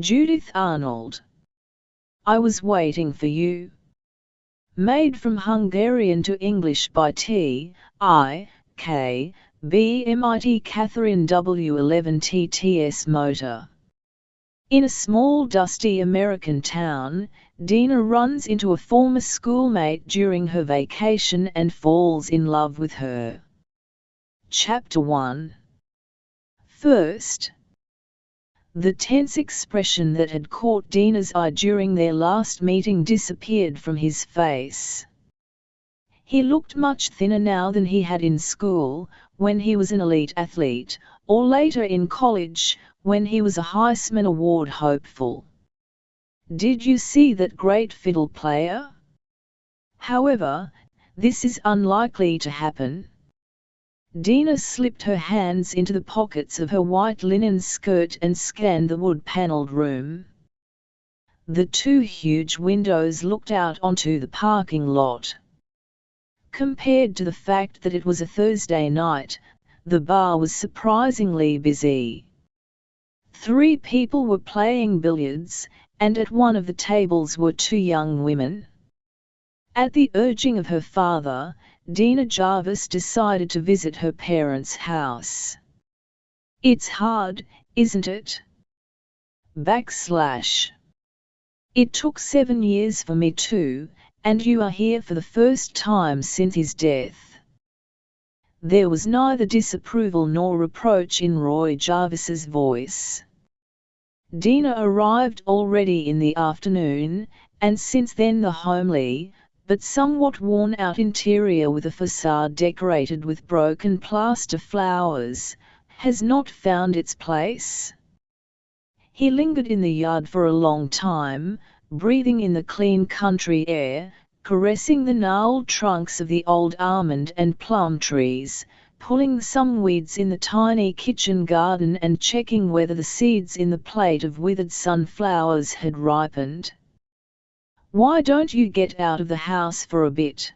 Judith Arnold. I was waiting for you. Made from Hungarian to English by T. I. K. B. MIT Catherine W11 TTS Motor. In a small dusty American town, Dina runs into a former schoolmate during her vacation and falls in love with her. Chapter 1 First, the tense expression that had caught Dina's eye during their last meeting disappeared from his face. He looked much thinner now than he had in school, when he was an elite athlete, or later in college, when he was a Heisman Award hopeful. Did you see that great fiddle player? However, this is unlikely to happen. Dina slipped her hands into the pockets of her white linen skirt and scanned the wood-panelled room. The two huge windows looked out onto the parking lot. Compared to the fact that it was a Thursday night, the bar was surprisingly busy. Three people were playing billiards, and at one of the tables were two young women. At the urging of her father, Dina Jarvis decided to visit her parents' house. It's hard, isn't it? Backslash. It took seven years for me too, and you are here for the first time since his death. There was neither disapproval nor reproach in Roy Jarvis's voice. Dina arrived already in the afternoon, and since then the homely, but somewhat worn-out interior with a facade decorated with broken plaster flowers, has not found its place. He lingered in the yard for a long time, breathing in the clean country air, caressing the gnarled trunks of the old almond and plum trees, pulling some weeds in the tiny kitchen garden and checking whether the seeds in the plate of withered sunflowers had ripened. Why don't you get out of the house for a bit?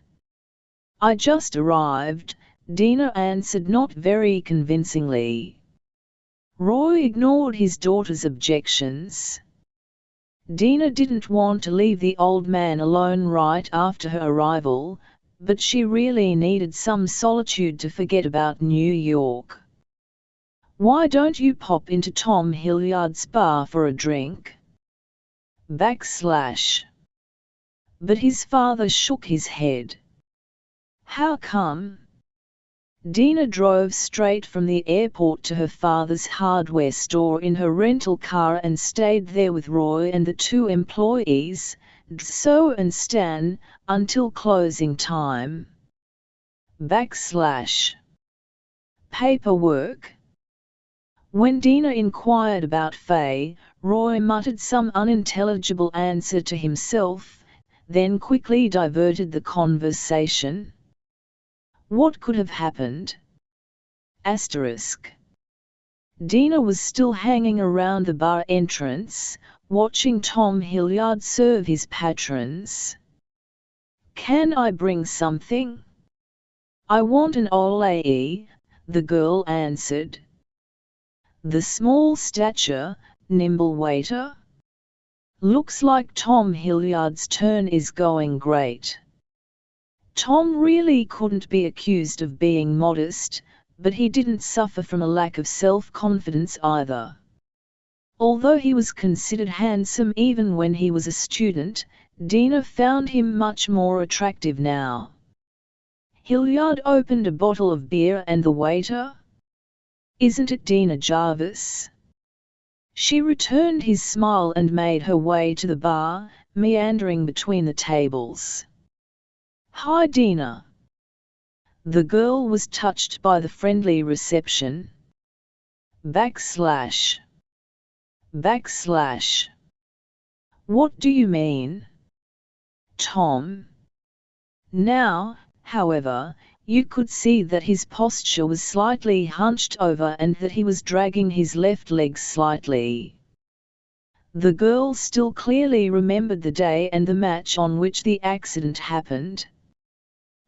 I just arrived, Dina answered not very convincingly. Roy ignored his daughter's objections. Dina didn't want to leave the old man alone right after her arrival, but she really needed some solitude to forget about New York. Why don't you pop into Tom Hilliard's bar for a drink? Backslash. But his father shook his head. How come? Dina drove straight from the airport to her father's hardware store in her rental car and stayed there with Roy and the two employees, so and Stan, until closing time. Backslash. Paperwork. When Dina inquired about Faye, Roy muttered some unintelligible answer to himself, then quickly diverted the conversation. What could have happened? Asterisk. Dina was still hanging around the bar entrance, watching Tom Hilliard serve his patrons. Can I bring something? I want an Olay, the girl answered. The small stature, nimble waiter? Looks like Tom Hilliard's turn is going great. Tom really couldn't be accused of being modest, but he didn't suffer from a lack of self-confidence either. Although he was considered handsome even when he was a student, Dina found him much more attractive now. Hilliard opened a bottle of beer and the waiter? Isn't it Dina Jarvis? She returned his smile and made her way to the bar, meandering between the tables. Hi Dina. The girl was touched by the friendly reception. Backslash. Backslash. What do you mean? Tom. Now, however, you could see that his posture was slightly hunched over and that he was dragging his left leg slightly. The girl still clearly remembered the day and the match on which the accident happened.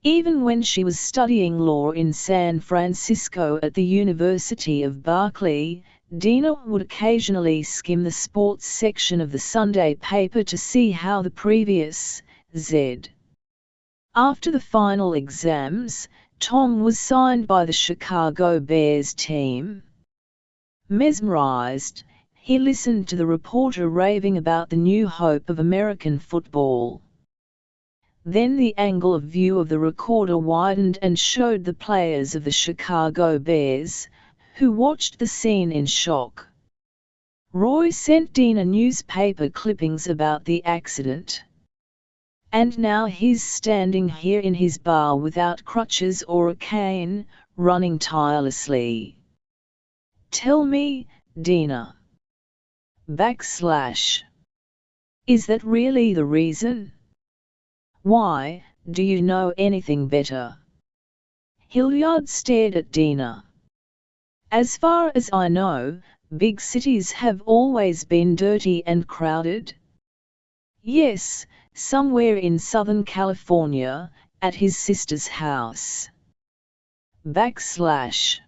Even when she was studying law in San Francisco at the University of Berkeley, Dina would occasionally skim the sports section of the Sunday paper to see how the previous Z. After the final exams, Tom was signed by the Chicago Bears team. Mesmerized, he listened to the reporter raving about the new hope of American football. Then the angle of view of the recorder widened and showed the players of the Chicago Bears, who watched the scene in shock. Roy sent Dina newspaper clippings about the accident. And now he's standing here in his bar without crutches or a cane, running tirelessly. Tell me, Dina. Backslash. Is that really the reason? Why, do you know anything better? Hilliard stared at Dina. As far as I know, big cities have always been dirty and crowded. Yes, somewhere in Southern California, at his sister's house. Backslash.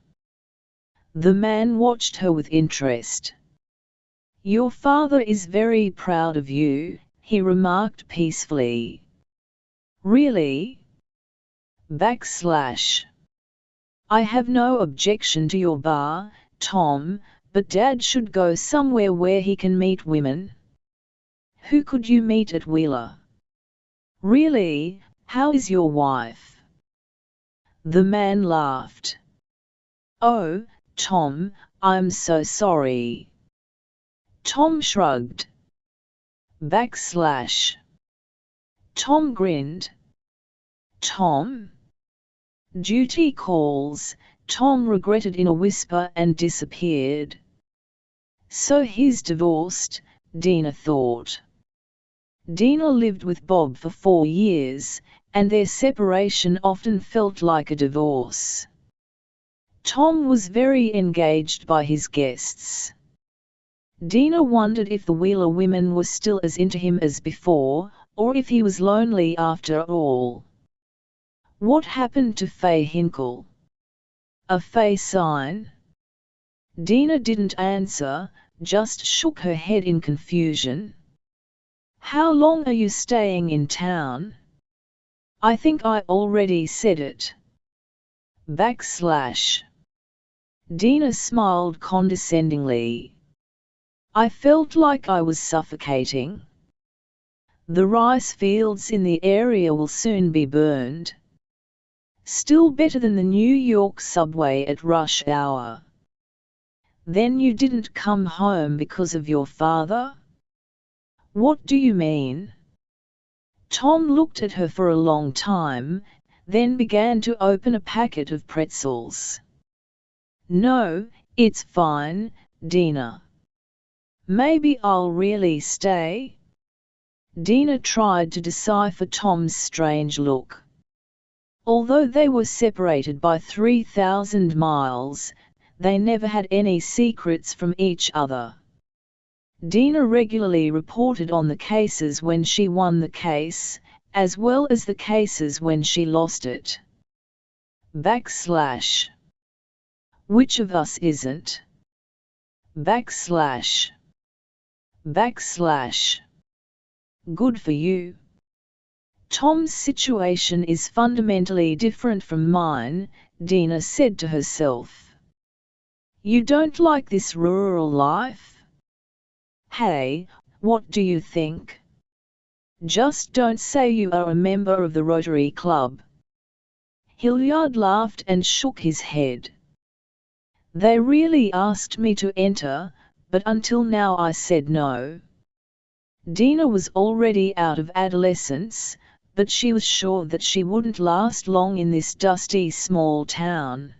The man watched her with interest. Your father is very proud of you, he remarked peacefully. Really? Backslash. I have no objection to your bar, Tom, but Dad should go somewhere where he can meet women. Who could you meet at Wheeler? Really, how is your wife? The man laughed. Oh, Tom, I'm so sorry. Tom shrugged. Backslash. Tom grinned. Tom? Duty calls, Tom regretted in a whisper and disappeared. So he's divorced, Dina thought. Dina lived with Bob for four years, and their separation often felt like a divorce. Tom was very engaged by his guests. Dina wondered if the Wheeler women were still as into him as before, or if he was lonely after all. What happened to Faye Hinkle? A Faye sign? Dina didn't answer, just shook her head in confusion. How long are you staying in town? I think I already said it. Backslash. Dina smiled condescendingly. I felt like I was suffocating. The rice fields in the area will soon be burned. Still better than the New York subway at rush hour. Then you didn't come home because of your father? What do you mean? Tom looked at her for a long time, then began to open a packet of pretzels. No, it's fine, Dina. Maybe I'll really stay? Dina tried to decipher Tom's strange look. Although they were separated by 3,000 miles, they never had any secrets from each other. Dina regularly reported on the cases when she won the case, as well as the cases when she lost it. Backslash. Which of us isn't? Backslash. Backslash. Good for you. Tom's situation is fundamentally different from mine, Dina said to herself. You don't like this rural life? Hey, what do you think? Just don't say you are a member of the Rotary Club. Hilliard laughed and shook his head. They really asked me to enter, but until now I said no. Dina was already out of adolescence, but she was sure that she wouldn't last long in this dusty small town.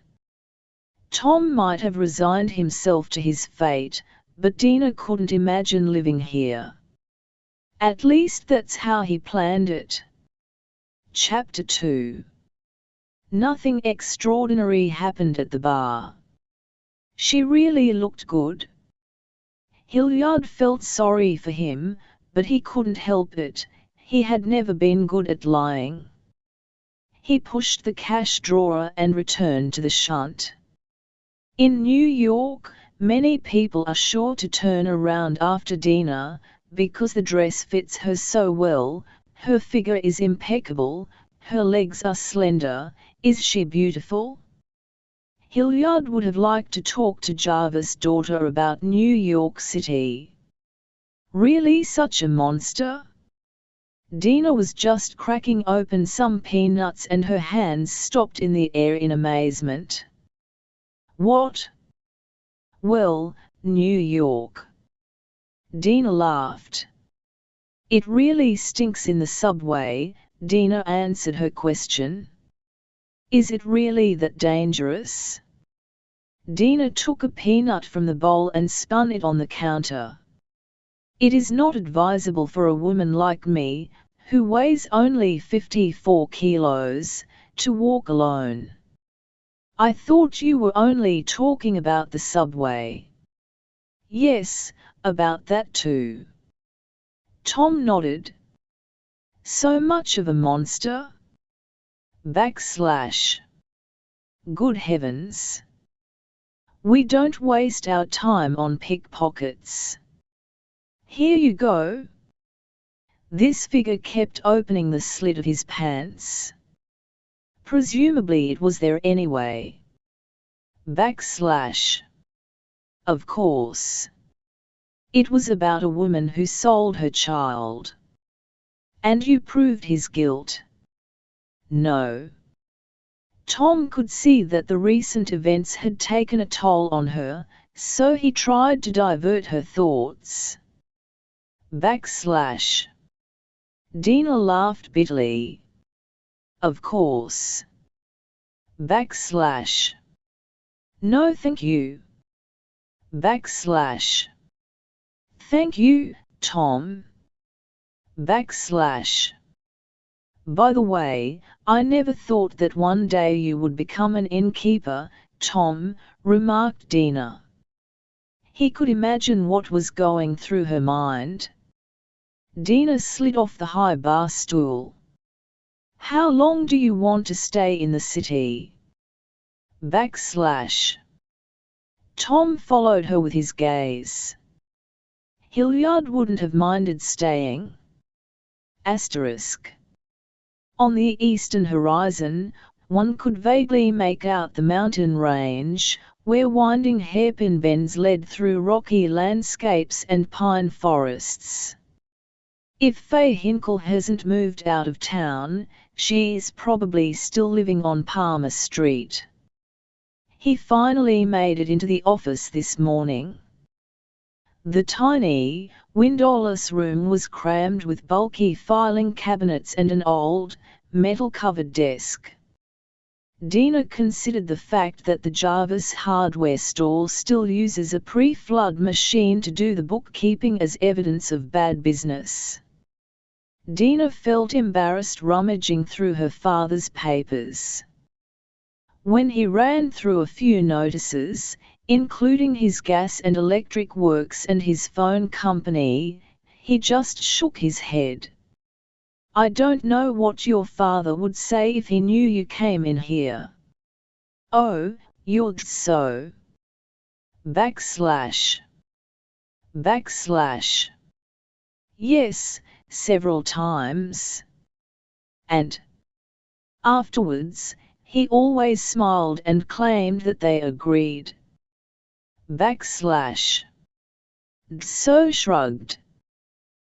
Tom might have resigned himself to his fate, but Dina couldn't imagine living here. At least that's how he planned it. Chapter 2 Nothing extraordinary happened at the bar. She really looked good. Hilliard felt sorry for him, but he couldn't help it, he had never been good at lying. He pushed the cash drawer and returned to the shunt. In New York, many people are sure to turn around after Dina, because the dress fits her so well, her figure is impeccable, her legs are slender, is she beautiful? Hilliard would have liked to talk to Jarvis' daughter about New York City. Really such a monster? Dina was just cracking open some peanuts and her hands stopped in the air in amazement. What? Well, New York. Dina laughed. It really stinks in the subway, Dina answered her question. Is it really that dangerous? Dina took a peanut from the bowl and spun it on the counter. It is not advisable for a woman like me, who weighs only 54 kilos, to walk alone. I thought you were only talking about the subway. Yes, about that too. Tom nodded. So much of a monster? Backslash. Good heavens. We don't waste our time on pickpockets. Here you go. This figure kept opening the slit of his pants. Presumably it was there anyway. Backslash. Of course. It was about a woman who sold her child. And you proved his guilt. No. Tom could see that the recent events had taken a toll on her, so he tried to divert her thoughts. Backslash. Dina laughed bitterly. Of course. Backslash. No thank you. Backslash. Thank you, Tom. Backslash. By the way, I never thought that one day you would become an innkeeper, Tom, remarked Dina. He could imagine what was going through her mind. Dina slid off the high bar stool. How long do you want to stay in the city? Backslash. Tom followed her with his gaze. Hilliard wouldn't have minded staying. Asterisk. On the eastern horizon, one could vaguely make out the mountain range, where winding hairpin bends led through rocky landscapes and pine forests. If Faye Hinkle hasn't moved out of town, she's probably still living on Palmer Street. He finally made it into the office this morning. The tiny, windowless room was crammed with bulky filing cabinets and an old, metal-covered desk. Dina considered the fact that the Jarvis hardware store still uses a pre-flood machine to do the bookkeeping as evidence of bad business. Dina felt embarrassed rummaging through her father's papers. When he ran through a few notices, including his gas and electric works and his phone company, he just shook his head. I don't know what your father would say if he knew you came in here. Oh, you're so. Backslash. Backslash. Yes, several times. And afterwards, he always smiled and claimed that they agreed backslash. So shrugged.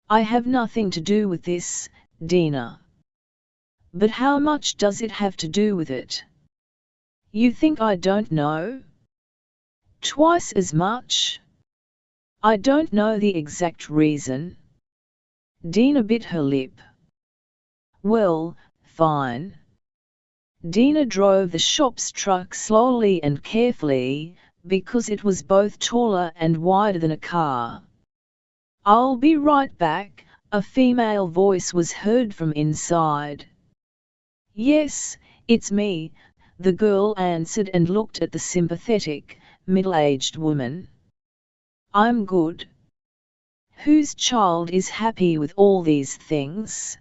I have nothing to do with this, Dina. But how much does it have to do with it? You think I don't know? Twice as much? I don't know the exact reason. Dina bit her lip. Well, fine. Dina drove the shop's truck slowly and carefully, because it was both taller and wider than a car. I'll be right back, a female voice was heard from inside. Yes, it's me, the girl answered and looked at the sympathetic, middle-aged woman. I'm good. Whose child is happy with all these things?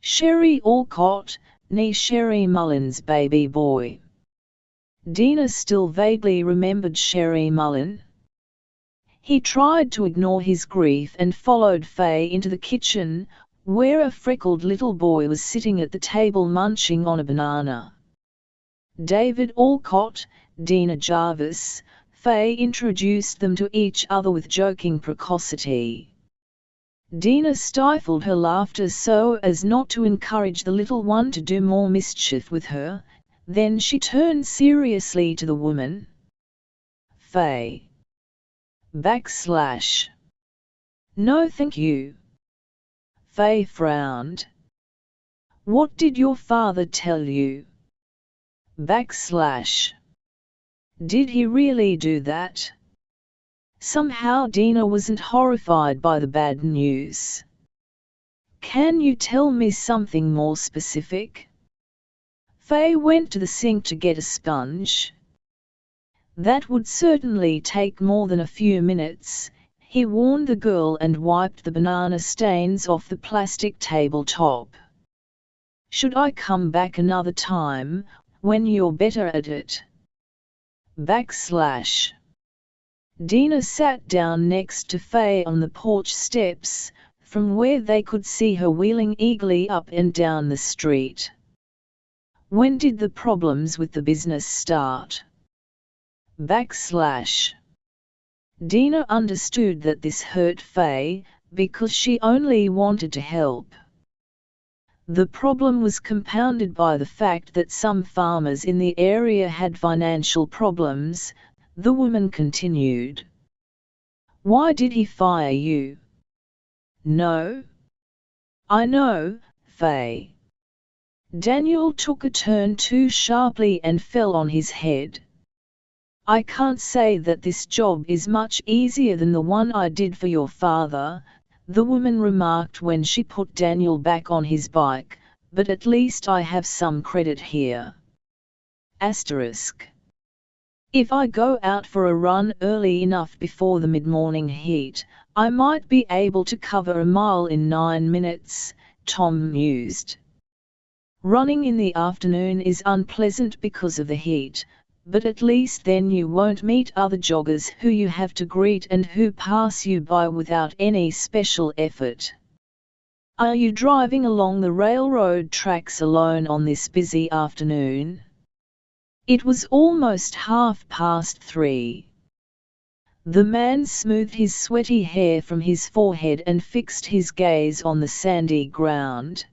Sherry Alcott, nee Sherry Mullins' baby boy. Dina still vaguely remembered Sherry Mullen. He tried to ignore his grief and followed Faye into the kitchen, where a freckled little boy was sitting at the table munching on a banana. David Alcott, Dina Jarvis, Faye introduced them to each other with joking precocity. Dina stifled her laughter so as not to encourage the little one to do more mischief with her, then she turned seriously to the woman. Faye. Backslash. No thank you. Faye frowned. What did your father tell you? Backslash. Did he really do that? Somehow Dina wasn't horrified by the bad news. Can you tell me something more specific? Faye went to the sink to get a sponge. That would certainly take more than a few minutes, he warned the girl and wiped the banana stains off the plastic tabletop. Should I come back another time, when you're better at it? Backslash. Dina sat down next to Faye on the porch steps, from where they could see her wheeling eagerly up and down the street. When did the problems with the business start? Backslash. Dina understood that this hurt Faye, because she only wanted to help. The problem was compounded by the fact that some farmers in the area had financial problems, the woman continued. Why did he fire you? No. I know, Faye. Daniel took a turn too sharply and fell on his head. I can't say that this job is much easier than the one I did for your father, the woman remarked when she put Daniel back on his bike, but at least I have some credit here. Asterisk. If I go out for a run early enough before the mid-morning heat, I might be able to cover a mile in nine minutes, Tom mused. Running in the afternoon is unpleasant because of the heat, but at least then you won't meet other joggers who you have to greet and who pass you by without any special effort. Are you driving along the railroad tracks alone on this busy afternoon? It was almost half past three. The man smoothed his sweaty hair from his forehead and fixed his gaze on the sandy ground.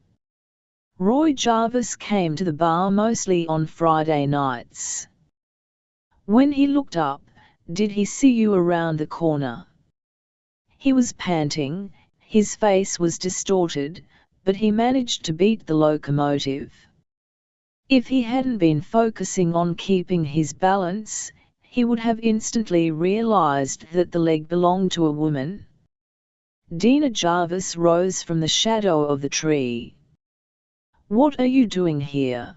Roy Jarvis came to the bar mostly on Friday nights. When he looked up, did he see you around the corner? He was panting, his face was distorted, but he managed to beat the locomotive. If he hadn't been focusing on keeping his balance, he would have instantly realized that the leg belonged to a woman. Dina Jarvis rose from the shadow of the tree. What are you doing here?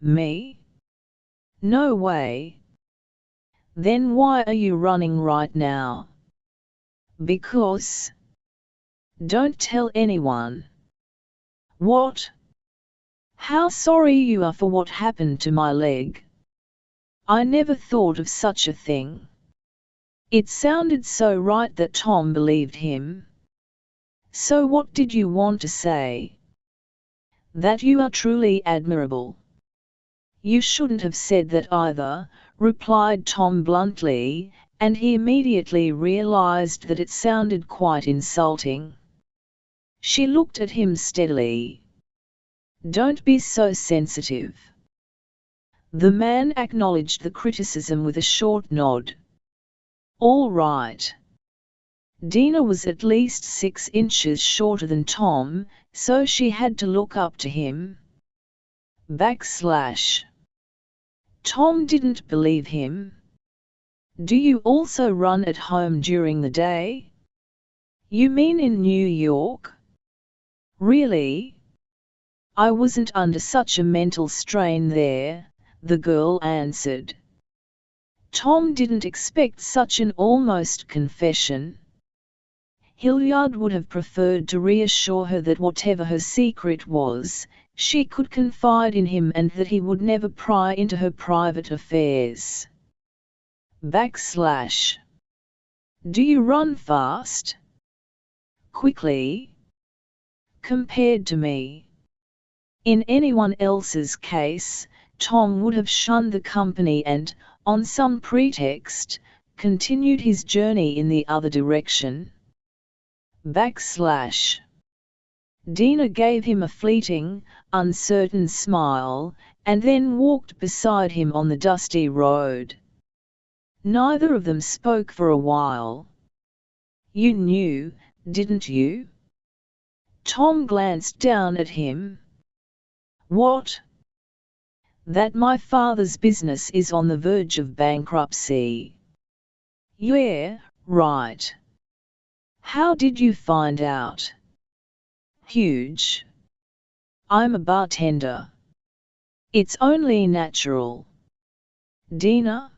Me? No way. Then why are you running right now? Because. Don't tell anyone. What? How sorry you are for what happened to my leg. I never thought of such a thing. It sounded so right that Tom believed him. So what did you want to say? that you are truly admirable. You shouldn't have said that either, replied Tom bluntly, and he immediately realized that it sounded quite insulting. She looked at him steadily. Don't be so sensitive. The man acknowledged the criticism with a short nod. All right. Dina was at least six inches shorter than Tom, so she had to look up to him. Backslash. Tom didn't believe him. Do you also run at home during the day? You mean in New York? Really? I wasn't under such a mental strain there, the girl answered. Tom didn't expect such an almost confession. Hilliard would have preferred to reassure her that whatever her secret was, She could confide in him and that he would never pry into her private affairs. Backslash. Do you run fast? Quickly? Compared to me. In anyone else's case, Tom would have shunned the company and, on some pretext, continued his journey in the other direction. Backslash. Dina gave him a fleeting, uncertain smile, and then walked beside him on the dusty road. Neither of them spoke for a while. You knew, didn't you? Tom glanced down at him. What? That my father's business is on the verge of bankruptcy. Yeah, right. How did you find out? Huge. I'm a bartender. It's only natural. Dina?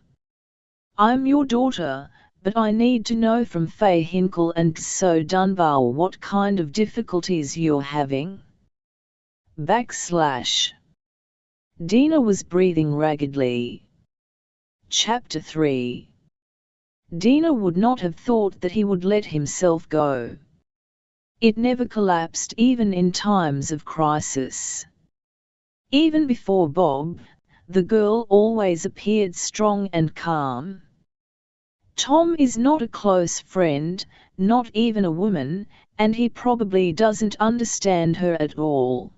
I'm your daughter, but I need to know from Faye Hinkle and So Dunbar what kind of difficulties you're having. Backslash. Dina was breathing raggedly. Chapter 3 Dina would not have thought that he would let himself go. It never collapsed even in times of crisis. Even before Bob, the girl always appeared strong and calm. Tom is not a close friend, not even a woman, and he probably doesn't understand her at all.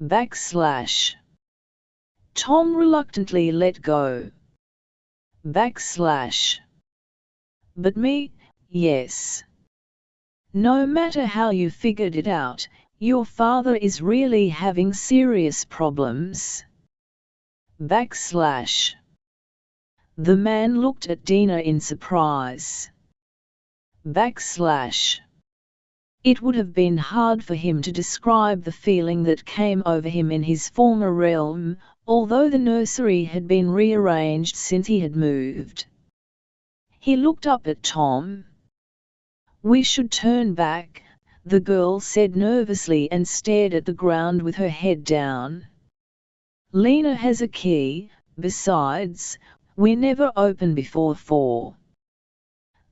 Backslash. Tom reluctantly let go. Backslash. But me, yes. No matter how you figured it out, your father is really having serious problems. Backslash. The man looked at Dina in surprise. Backslash. It would have been hard for him to describe the feeling that came over him in his former realm, although the nursery had been rearranged since he had moved. He looked up at Tom. We should turn back, the girl said nervously and stared at the ground with her head down. Lena has a key, besides, we never open before four.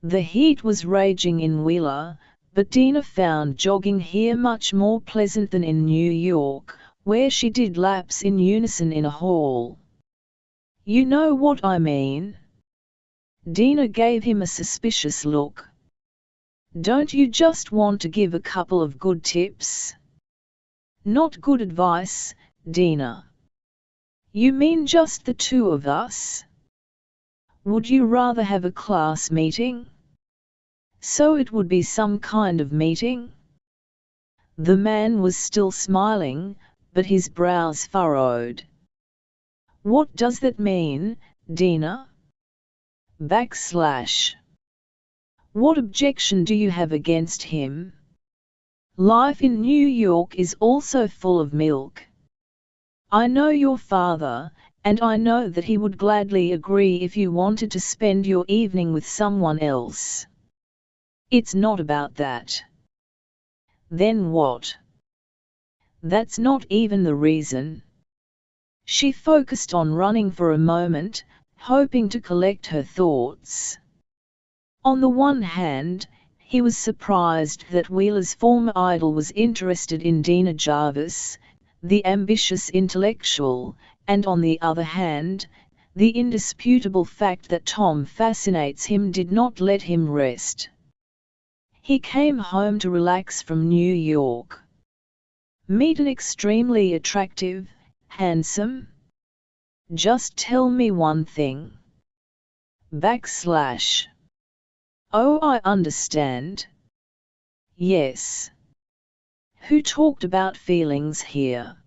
The heat was raging in Wheeler, but Dina found jogging here much more pleasant than in New York, where she did laps in unison in a hall. You know what I mean? Dina gave him a suspicious look. Don't you just want to give a couple of good tips? Not good advice, Dina. You mean just the two of us? Would you rather have a class meeting? So it would be some kind of meeting? The man was still smiling, but his brows furrowed. What does that mean, Dina? Backslash. What objection do you have against him? Life in New York is also full of milk. I know your father, and I know that he would gladly agree if you wanted to spend your evening with someone else. It's not about that. Then what? That's not even the reason. She focused on running for a moment, hoping to collect her thoughts. On the one hand, he was surprised that Wheeler's former idol was interested in Dina Jarvis, the ambitious intellectual, and on the other hand, the indisputable fact that Tom fascinates him did not let him rest. He came home to relax from New York. Meet an extremely attractive, handsome. Just tell me one thing. Backslash. Oh, I understand. Yes. Who talked about feelings here?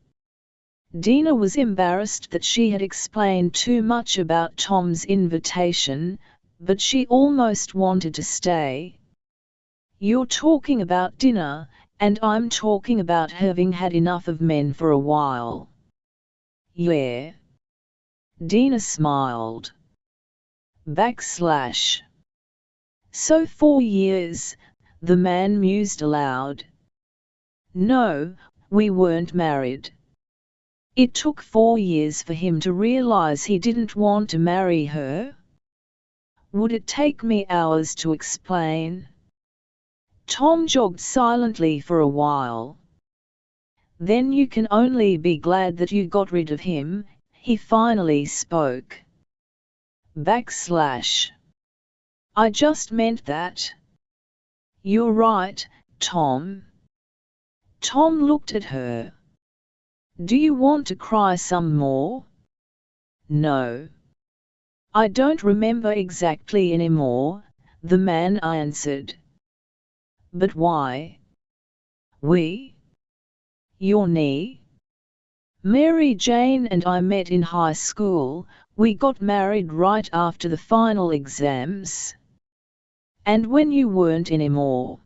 Dina was embarrassed that she had explained too much about Tom's invitation, but she almost wanted to stay. You're talking about dinner, and I'm talking about having had enough of men for a while. Yeah. Dina smiled. Backslash. So four years, the man mused aloud. No, we weren't married. It took four years for him to realize he didn't want to marry her. Would it take me hours to explain? Tom jogged silently for a while. Then you can only be glad that you got rid of him, he finally spoke. Backslash. I just meant that. You're right, Tom. Tom looked at her. Do you want to cry some more? No. I don't remember exactly anymore, the man answered. But why? We? Your knee? Mary Jane and I met in high school, we got married right after the final exams. And when you weren't anymore.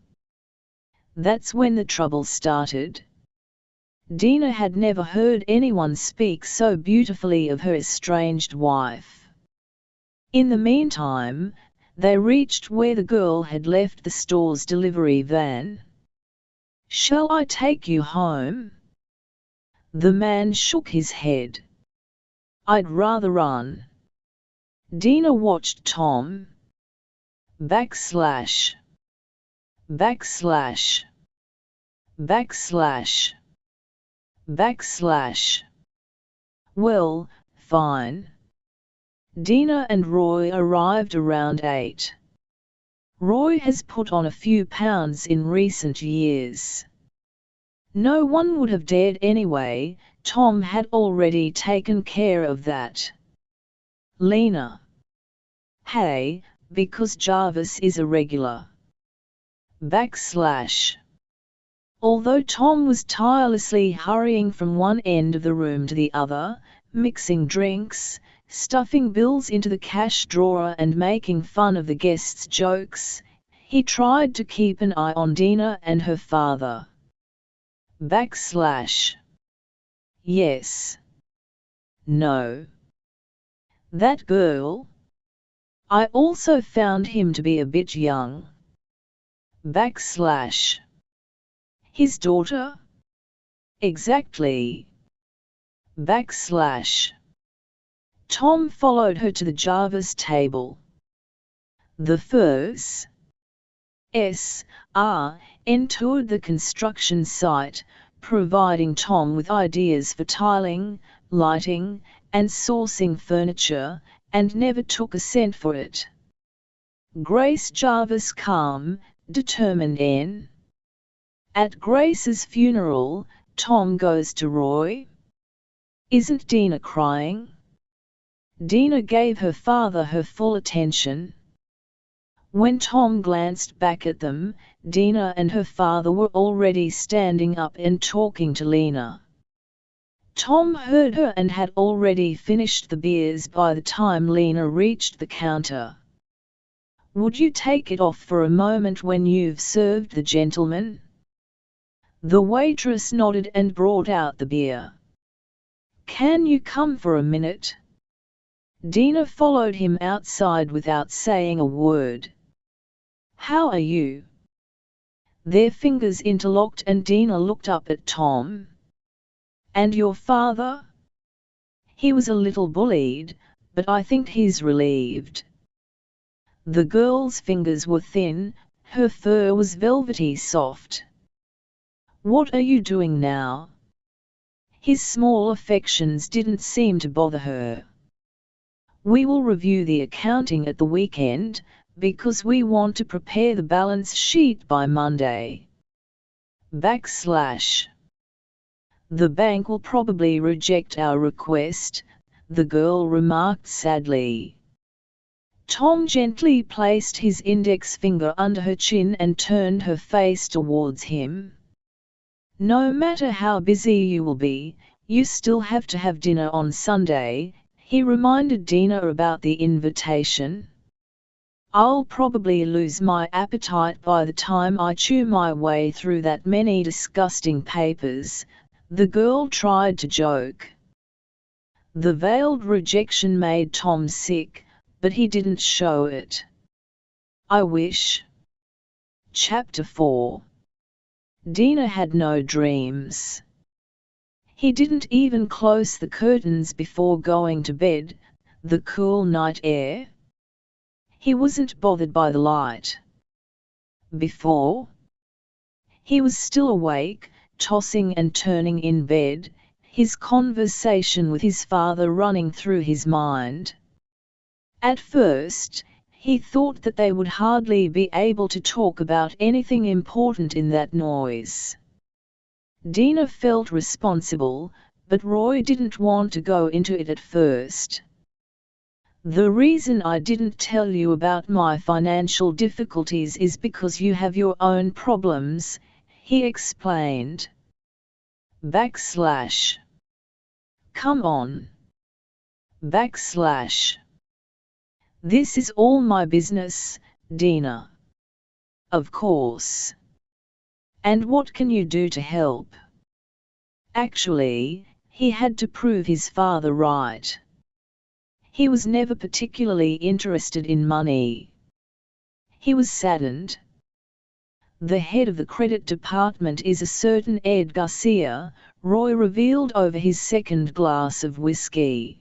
That's when the trouble started. Dina had never heard anyone speak so beautifully of her estranged wife. In the meantime, they reached where the girl had left the store's delivery van. Shall I take you home? The man shook his head. I'd rather run. Dina watched Tom. Backslash. Backslash. Backslash. Backslash. Well, fine. Dina and Roy arrived around 8. Roy has put on a few pounds in recent years. No one would have dared anyway, Tom had already taken care of that. Lena. Hey, because Jarvis is a regular. Backslash. Although Tom was tirelessly hurrying from one end of the room to the other, mixing drinks, stuffing bills into the cash drawer and making fun of the guests' jokes, he tried to keep an eye on Dina and her father. Backslash. Yes. No. That girl? I also found him to be a bit young. Backslash. His daughter? Exactly. Backslash. Tom followed her to the Jarvis table. The first S. R. toured the construction site, providing Tom with ideas for tiling, lighting, and sourcing furniture, and never took a cent for it. Grace Jarvis calm, determined N. At Grace's funeral, Tom goes to Roy. Isn't Dina crying? Dina gave her father her full attention. When Tom glanced back at them, Dina and her father were already standing up and talking to Lena. Tom heard her and had already finished the beers by the time Lena reached the counter. Would you take it off for a moment when you've served the gentleman? The waitress nodded and brought out the beer. Can you come for a minute? Dina followed him outside without saying a word. How are you? Their fingers interlocked and Dina looked up at Tom. And your father? He was a little bullied, but I think he's relieved. The girl's fingers were thin, her fur was velvety soft. What are you doing now? His small affections didn't seem to bother her. We will review the accounting at the weekend, because we want to prepare the balance sheet by Monday. Backslash. The bank will probably reject our request, the girl remarked sadly. Tom gently placed his index finger under her chin and turned her face towards him. No matter how busy you will be, you still have to have dinner on Sunday, he reminded Dina about the invitation. I'll probably lose my appetite by the time I chew my way through that many disgusting papers, the girl tried to joke. The veiled rejection made Tom sick, but he didn't show it. I wish. Chapter 4 Dina had no dreams. He didn't even close the curtains before going to bed, the cool night air. He wasn't bothered by the light. Before? He was still awake, tossing and turning in bed, his conversation with his father running through his mind. At first, he thought that they would hardly be able to talk about anything important in that noise. Dina felt responsible, but Roy didn't want to go into it at first. The reason I didn't tell you about my financial difficulties is because you have your own problems, he explained. Backslash. Come on. Backslash. This is all my business, Dina. Of course. And what can you do to help? Actually, he had to prove his father right. He was never particularly interested in money. He was saddened. The head of the credit department is a certain Ed Garcia, Roy revealed over his second glass of whiskey.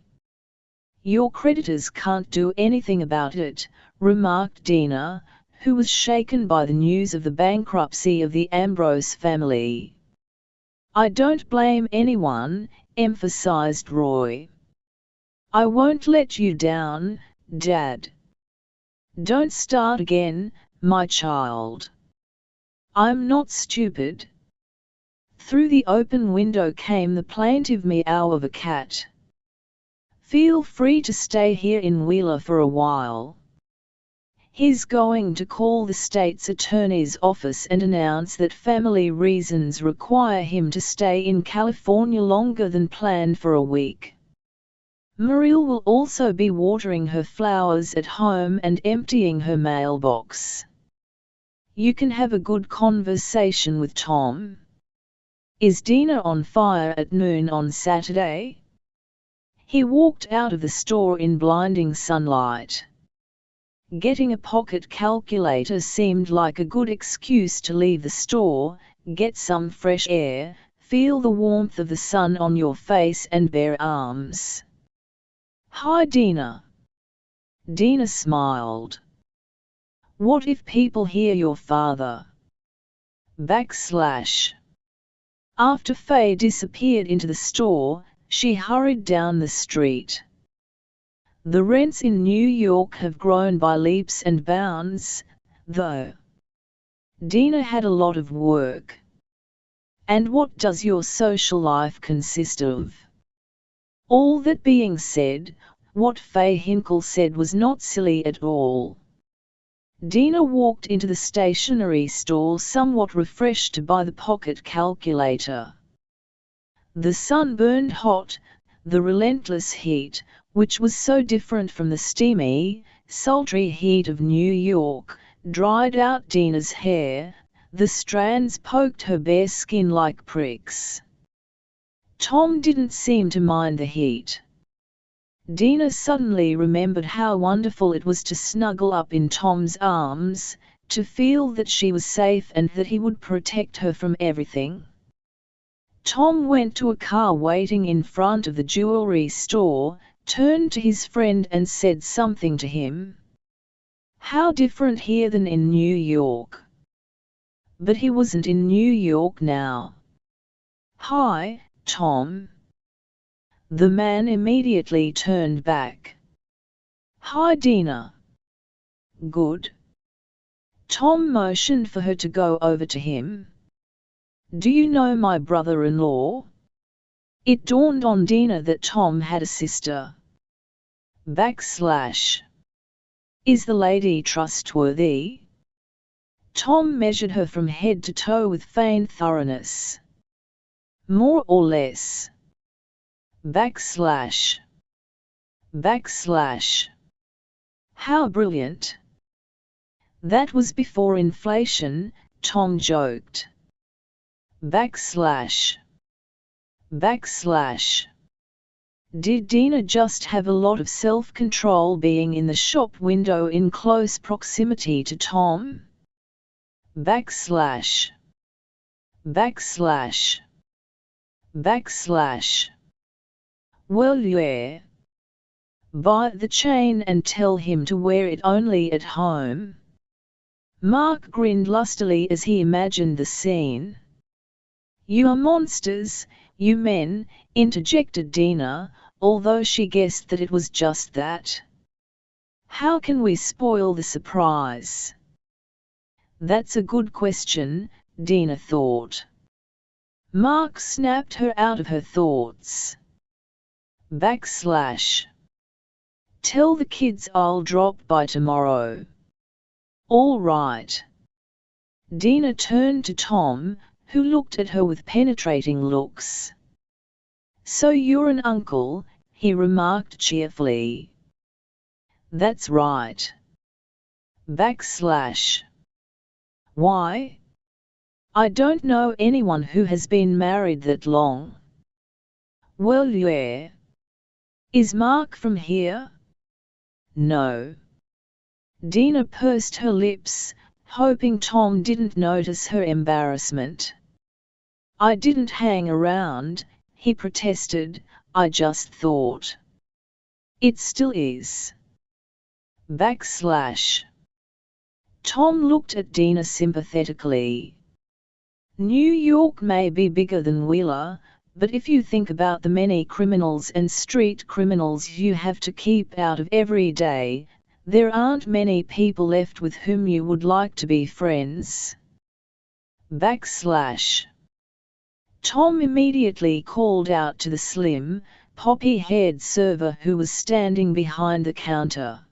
Your creditors can't do anything about it, remarked Dina, who was shaken by the news of the bankruptcy of the Ambrose family. I don't blame anyone, emphasized Roy. I won't let you down, Dad. Don't start again, my child. I'm not stupid. Through the open window came the plaintive meow of a cat. Feel free to stay here in Wheeler for a while. He's going to call the state's attorney's office and announce that family reasons require him to stay in California longer than planned for a week. Muriel will also be watering her flowers at home and emptying her mailbox. You can have a good conversation with Tom. Is Dina on fire at noon on Saturday? He walked out of the store in blinding sunlight. Getting a pocket calculator seemed like a good excuse to leave the store, get some fresh air, feel the warmth of the sun on your face and bare arms. Hi Dina. Dina smiled. What if people hear your father? Backslash. After Faye disappeared into the store, she hurried down the street. The rents in New York have grown by leaps and bounds, though. Dina had a lot of work. And what does your social life consist of? All that being said, what Faye Hinkle said was not silly at all. Dina walked into the stationery store somewhat refreshed to buy the pocket calculator. The sun burned hot, the relentless heat, which was so different from the steamy, sultry heat of New York, dried out Dina's hair, the strands poked her bare skin like pricks. Tom didn't seem to mind the heat. Dina suddenly remembered how wonderful it was to snuggle up in Tom's arms, to feel that she was safe and that he would protect her from everything. Tom went to a car waiting in front of the jewelry store, turned to his friend and said something to him. How different here than in New York. But he wasn't in New York now. Hi, Tom. The man immediately turned back. Hi Dina. Good. Tom motioned for her to go over to him. Do you know my brother-in-law? It dawned on Dina that Tom had a sister. Backslash. Is the lady trustworthy? Tom measured her from head to toe with feigned thoroughness. More or less. Backslash. Backslash. How brilliant. That was before inflation, Tom joked. Backslash. Backslash. Did Dina just have a lot of self-control being in the shop window in close proximity to Tom? Backslash. Backslash. Backslash. Well yeah. Buy the chain and tell him to wear it only at home. Mark grinned lustily as he imagined the scene. You are monsters, you men, interjected Dina, although she guessed that it was just that. How can we spoil the surprise? That's a good question, Dina thought. Mark snapped her out of her thoughts. Backslash. Tell the kids I'll drop by tomorrow. All right. Dina turned to Tom, who looked at her with penetrating looks. So you're an uncle, he remarked cheerfully. That's right. Backslash. Why? I don't know anyone who has been married that long. Well yeah. Is Mark from here? No. Dina pursed her lips, hoping Tom didn't notice her embarrassment. I didn't hang around, he protested, I just thought. It still is. Backslash. Tom looked at Dina sympathetically. New York may be bigger than Wheeler, but if you think about the many criminals and street criminals you have to keep out of every day, there aren't many people left with whom you would like to be friends. Backslash. Tom immediately called out to the slim, poppy-haired server who was standing behind the counter.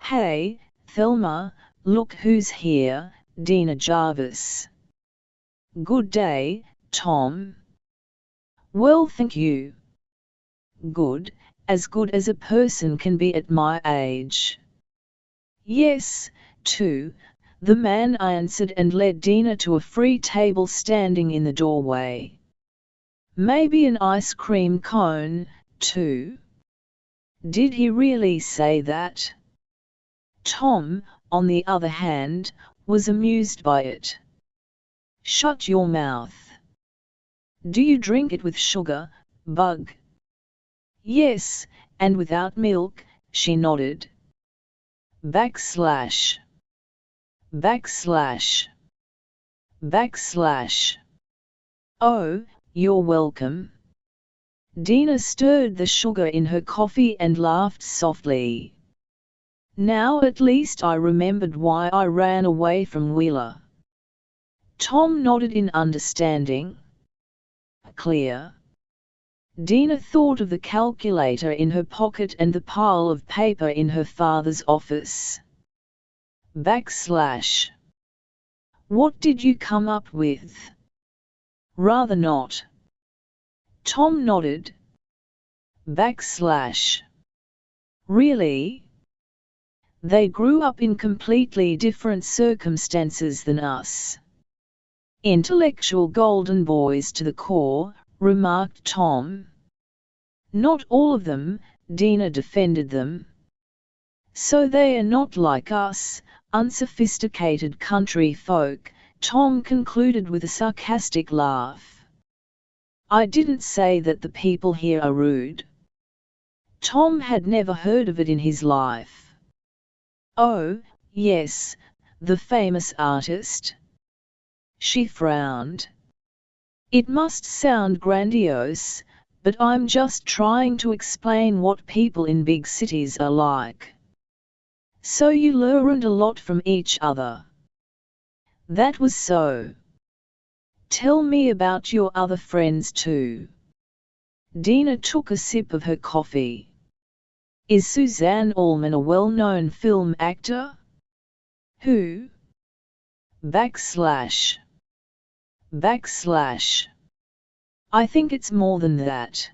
Hey, Thelma, look who's here, Dina Jarvis. Good day, Tom. Well thank you. Good, as good as a person can be at my age. Yes, too, the man answered and led Dina to a free table standing in the doorway. Maybe an ice cream cone, too. Did he really say that? Tom, on the other hand, was amused by it. Shut your mouth. Do you drink it with sugar, Bug? Yes, and without milk, she nodded. Backslash. Backslash. Backslash. Oh, you're welcome. Dina stirred the sugar in her coffee and laughed softly. Now at least I remembered why I ran away from Wheeler. Tom nodded in understanding. Clear. Dina thought of the calculator in her pocket and the pile of paper in her father's office. Backslash. What did you come up with? Rather not. Tom nodded. Backslash. Really? They grew up in completely different circumstances than us. Intellectual golden boys to the core, remarked Tom. Not all of them, Dina defended them. So they are not like us, unsophisticated country folk, Tom concluded with a sarcastic laugh. I didn't say that the people here are rude. Tom had never heard of it in his life. Oh, yes, the famous artist. She frowned. It must sound grandiose, but I'm just trying to explain what people in big cities are like. So you learned a lot from each other. That was so. Tell me about your other friends too. Dina took a sip of her coffee. Is Suzanne Allman a well-known film actor? Who? Backslash. Backslash. I think it's more than that.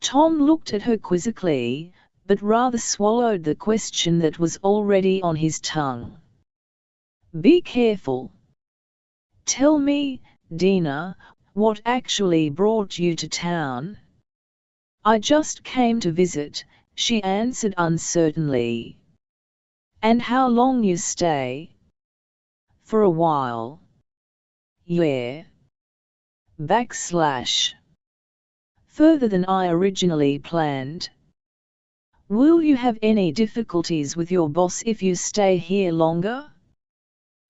Tom looked at her quizzically, but rather swallowed the question that was already on his tongue. Be careful. Tell me, Dina, what actually brought you to town? I just came to visit, she answered uncertainly. And how long you stay? For a while. Yeah. Backslash. Further than I originally planned. Will you have any difficulties with your boss if you stay here longer?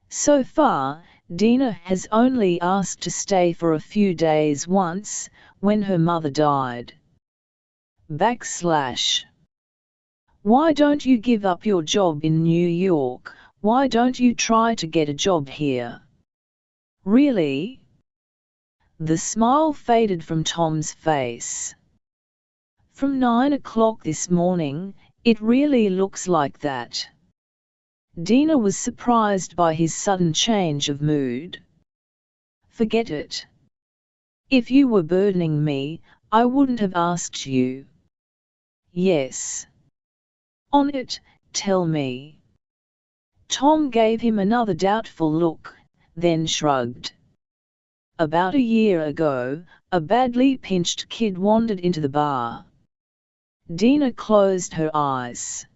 So far, Dina has only asked to stay for a few days once, when her mother died. Backslash. Why don't you give up your job in New York, why don't you try to get a job here? Really? The smile faded from Tom's face. From nine o'clock this morning, it really looks like that. Dina was surprised by his sudden change of mood. Forget it. If you were burdening me, I wouldn't have asked you. Yes. On it, tell me. Tom gave him another doubtful look, then shrugged. About a year ago, a badly pinched kid wandered into the bar. Dina closed her eyes.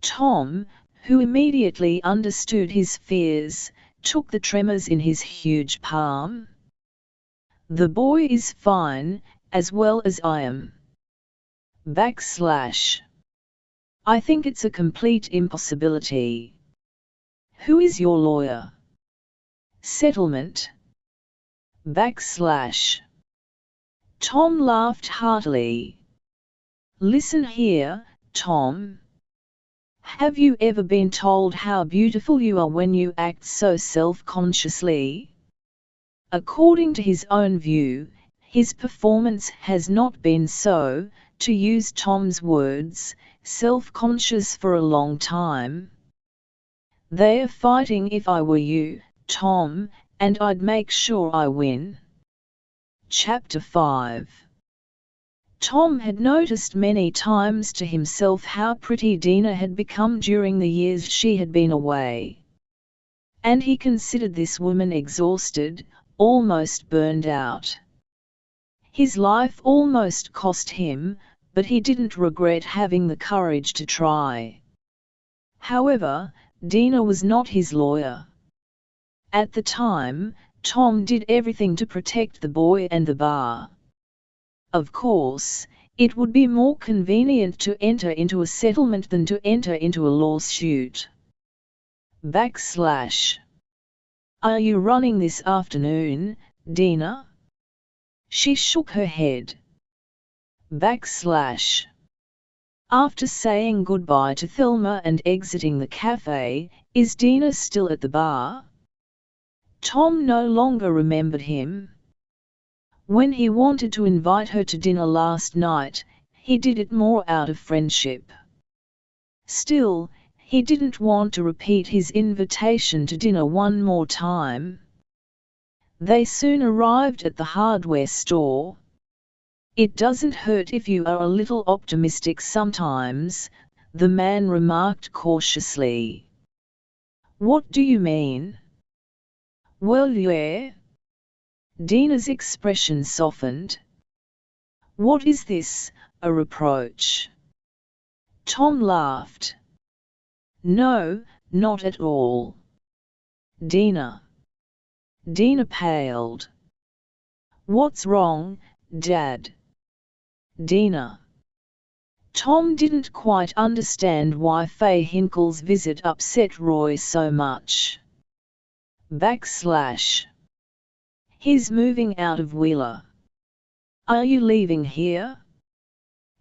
Tom, who immediately understood his fears, took the tremors in his huge palm. The boy is fine, as well as I am. Backslash. I think it's a complete impossibility. Who is your lawyer? Settlement. Backslash. Tom laughed heartily. Listen here, Tom. Have you ever been told how beautiful you are when you act so self-consciously? According to his own view, his performance has not been so, to use Tom's words, self-conscious for a long time. They are fighting if I were you, Tom, and I'd make sure I win. Chapter 5 Tom had noticed many times to himself how pretty Dina had become during the years she had been away. And he considered this woman exhausted, almost burned out. His life almost cost him, but he didn't regret having the courage to try. However, Dina was not his lawyer. At the time, Tom did everything to protect the boy and the bar. Of course, it would be more convenient to enter into a settlement than to enter into a lawsuit. Backslash. Are you running this afternoon, Dina? She shook her head. Backslash. After saying goodbye to Thelma and exiting the cafe, is Dina still at the bar? Tom no longer remembered him. When he wanted to invite her to dinner last night, he did it more out of friendship. Still, he didn't want to repeat his invitation to dinner one more time. They soon arrived at the hardware store. It doesn't hurt if you are a little optimistic sometimes, the man remarked cautiously. What do you mean? Well yeah, Dina's expression softened. What is this, a reproach? Tom laughed. No, not at all. Dina. Dina paled. What's wrong, Dad? Dina. Tom didn't quite understand why Faye Hinkle's visit upset Roy so much. Backslash. He's moving out of Wheeler. Are you leaving here?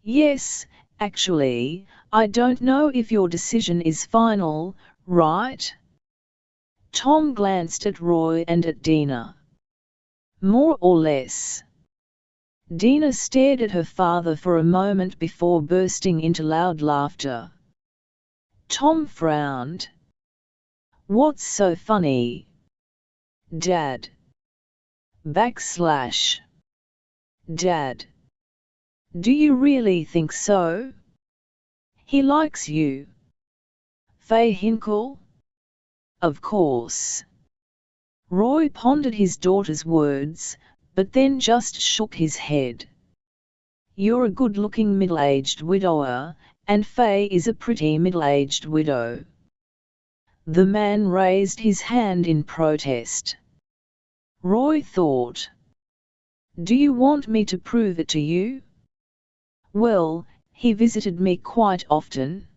Yes, actually, I don't know if your decision is final, right? Tom glanced at Roy and at Dina. More or less. Dina stared at her father for a moment before bursting into loud laughter. Tom frowned. What's so funny? Dad backslash Dad. Do you really think so? He likes you. Faye Hinkle? Of course. Roy pondered his daughter's words, but then just shook his head. You're a good-looking middle-aged widower, and Faye is a pretty middle-aged widow. The man raised his hand in protest. Roy thought. Do you want me to prove it to you? Well, he visited me quite often.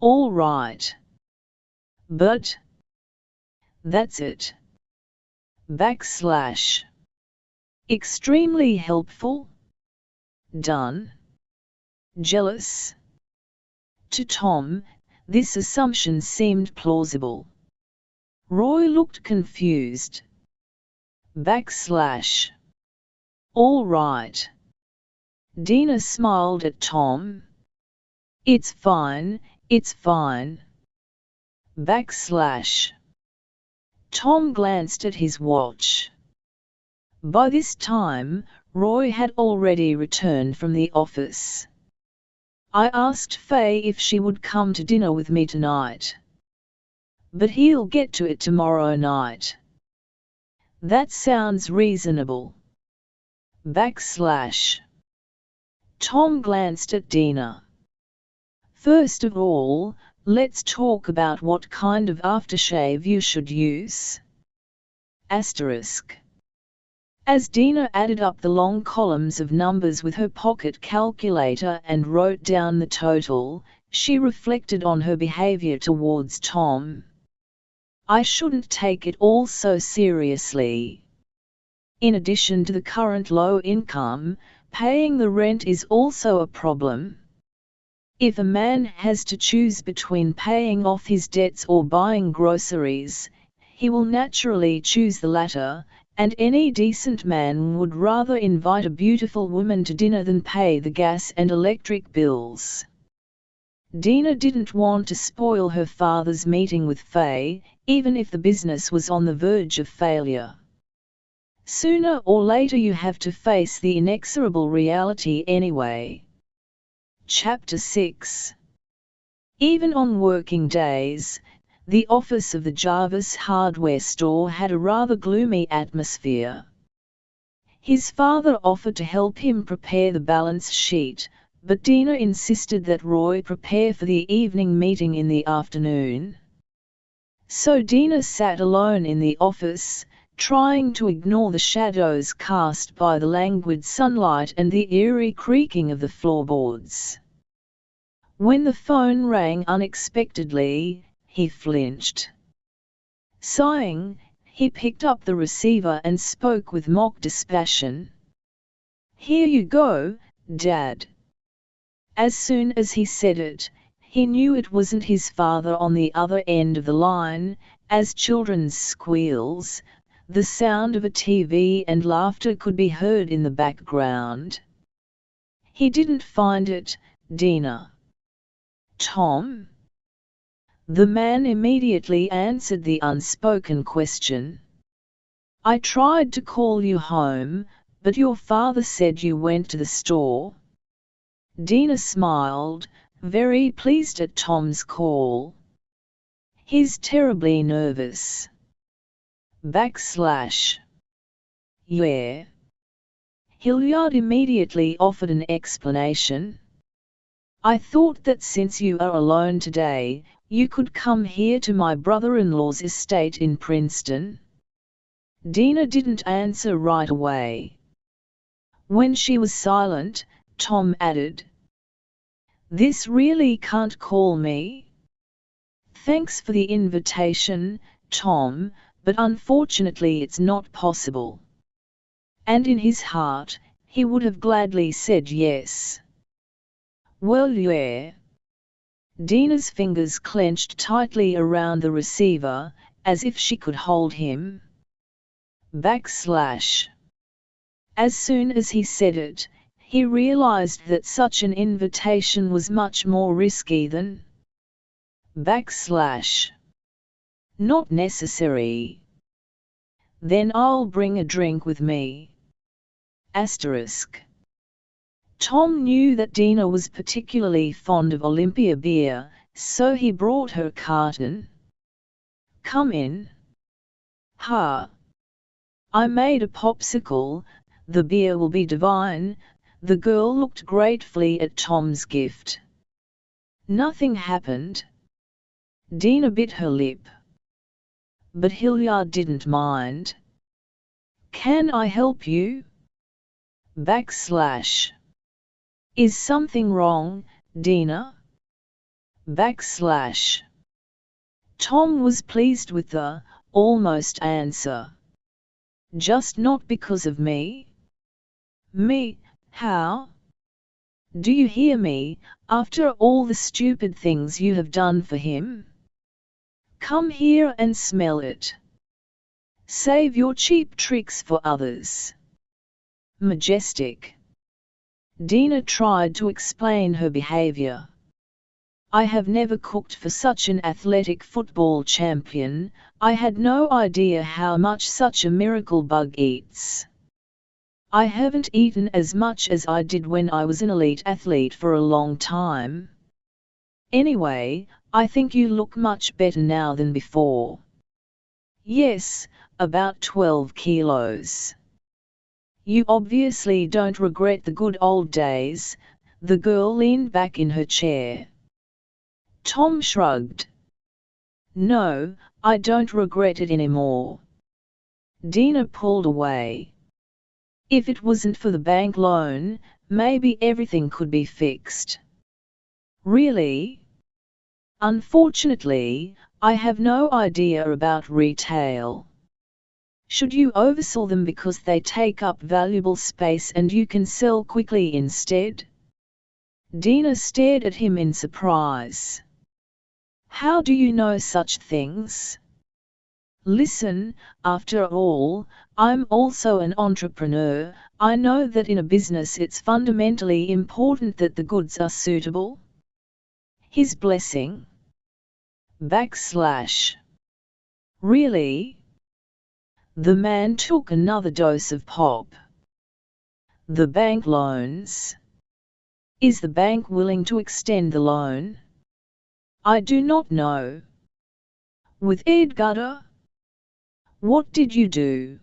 All right. But. That's it. Backslash. Extremely helpful. Done. Jealous. To Tom, this assumption seemed plausible. Roy looked confused. Backslash. All right. Dina smiled at Tom. It's fine, it's fine. Backslash. Tom glanced at his watch. By this time, Roy had already returned from the office. I asked Faye if she would come to dinner with me tonight. But he'll get to it tomorrow night. That sounds reasonable. Backslash. Tom glanced at Dina. First of all, let's talk about what kind of aftershave you should use. Asterisk. As Dina added up the long columns of numbers with her pocket calculator and wrote down the total, she reflected on her behavior towards Tom. I shouldn't take it all so seriously. In addition to the current low income, paying the rent is also a problem. If a man has to choose between paying off his debts or buying groceries, he will naturally choose the latter, and any decent man would rather invite a beautiful woman to dinner than pay the gas and electric bills. Dina didn't want to spoil her father's meeting with Faye, even if the business was on the verge of failure. Sooner or later you have to face the inexorable reality anyway. Chapter 6 Even on working days, the office of the Jarvis hardware store had a rather gloomy atmosphere. His father offered to help him prepare the balance sheet, but Dina insisted that Roy prepare for the evening meeting in the afternoon. So Dina sat alone in the office, trying to ignore the shadows cast by the languid sunlight and the eerie creaking of the floorboards. When the phone rang unexpectedly, he flinched. Sighing, he picked up the receiver and spoke with mock dispassion. Here you go, Dad. As soon as he said it, he knew it wasn't his father on the other end of the line, as children's squeals, the sound of a TV and laughter could be heard in the background. He didn't find it, Dina. Tom? The man immediately answered the unspoken question. I tried to call you home, but your father said you went to the store. Dina smiled, very pleased at Tom's call. He's terribly nervous. Backslash. Yeah. Hilliard immediately offered an explanation. I thought that since you are alone today, you could come here to my brother-in-law's estate in Princeton. Dina didn't answer right away. When she was silent, Tom added, This really can't call me. Thanks for the invitation, Tom, but unfortunately it's not possible. And in his heart, he would have gladly said yes. Well yeah. Dina's fingers clenched tightly around the receiver, as if she could hold him. Backslash. As soon as he said it, he realized that such an invitation was much more risky than backslash. Not necessary. Then I'll bring a drink with me. Asterisk. Tom knew that Dina was particularly fond of Olympia beer, so he brought her carton. Come in. Ha! I made a popsicle, the beer will be divine, the girl looked gratefully at Tom's gift. Nothing happened. Dina bit her lip. But Hilliard didn't mind. Can I help you? Backslash. Is something wrong, Dina? Backslash. Tom was pleased with the almost answer. Just not because of me? Me, how? Do you hear me, after all the stupid things you have done for him? Come here and smell it. Save your cheap tricks for others. Majestic. Dina tried to explain her behavior. I have never cooked for such an athletic football champion, I had no idea how much such a miracle bug eats. I haven't eaten as much as I did when I was an elite athlete for a long time. Anyway, I think you look much better now than before. Yes, about 12 kilos. You obviously don't regret the good old days, the girl leaned back in her chair. Tom shrugged. No, I don't regret it anymore. Dina pulled away. If it wasn't for the bank loan, maybe everything could be fixed. Really? Unfortunately, I have no idea about retail. Should you oversell them because they take up valuable space and you can sell quickly instead? Dina stared at him in surprise. How do you know such things? Listen, after all, I'm also an entrepreneur, I know that in a business it's fundamentally important that the goods are suitable. His blessing. Backslash. Really? The man took another dose of pop. The bank loans. Is the bank willing to extend the loan? I do not know. With Edgardo? What did you do?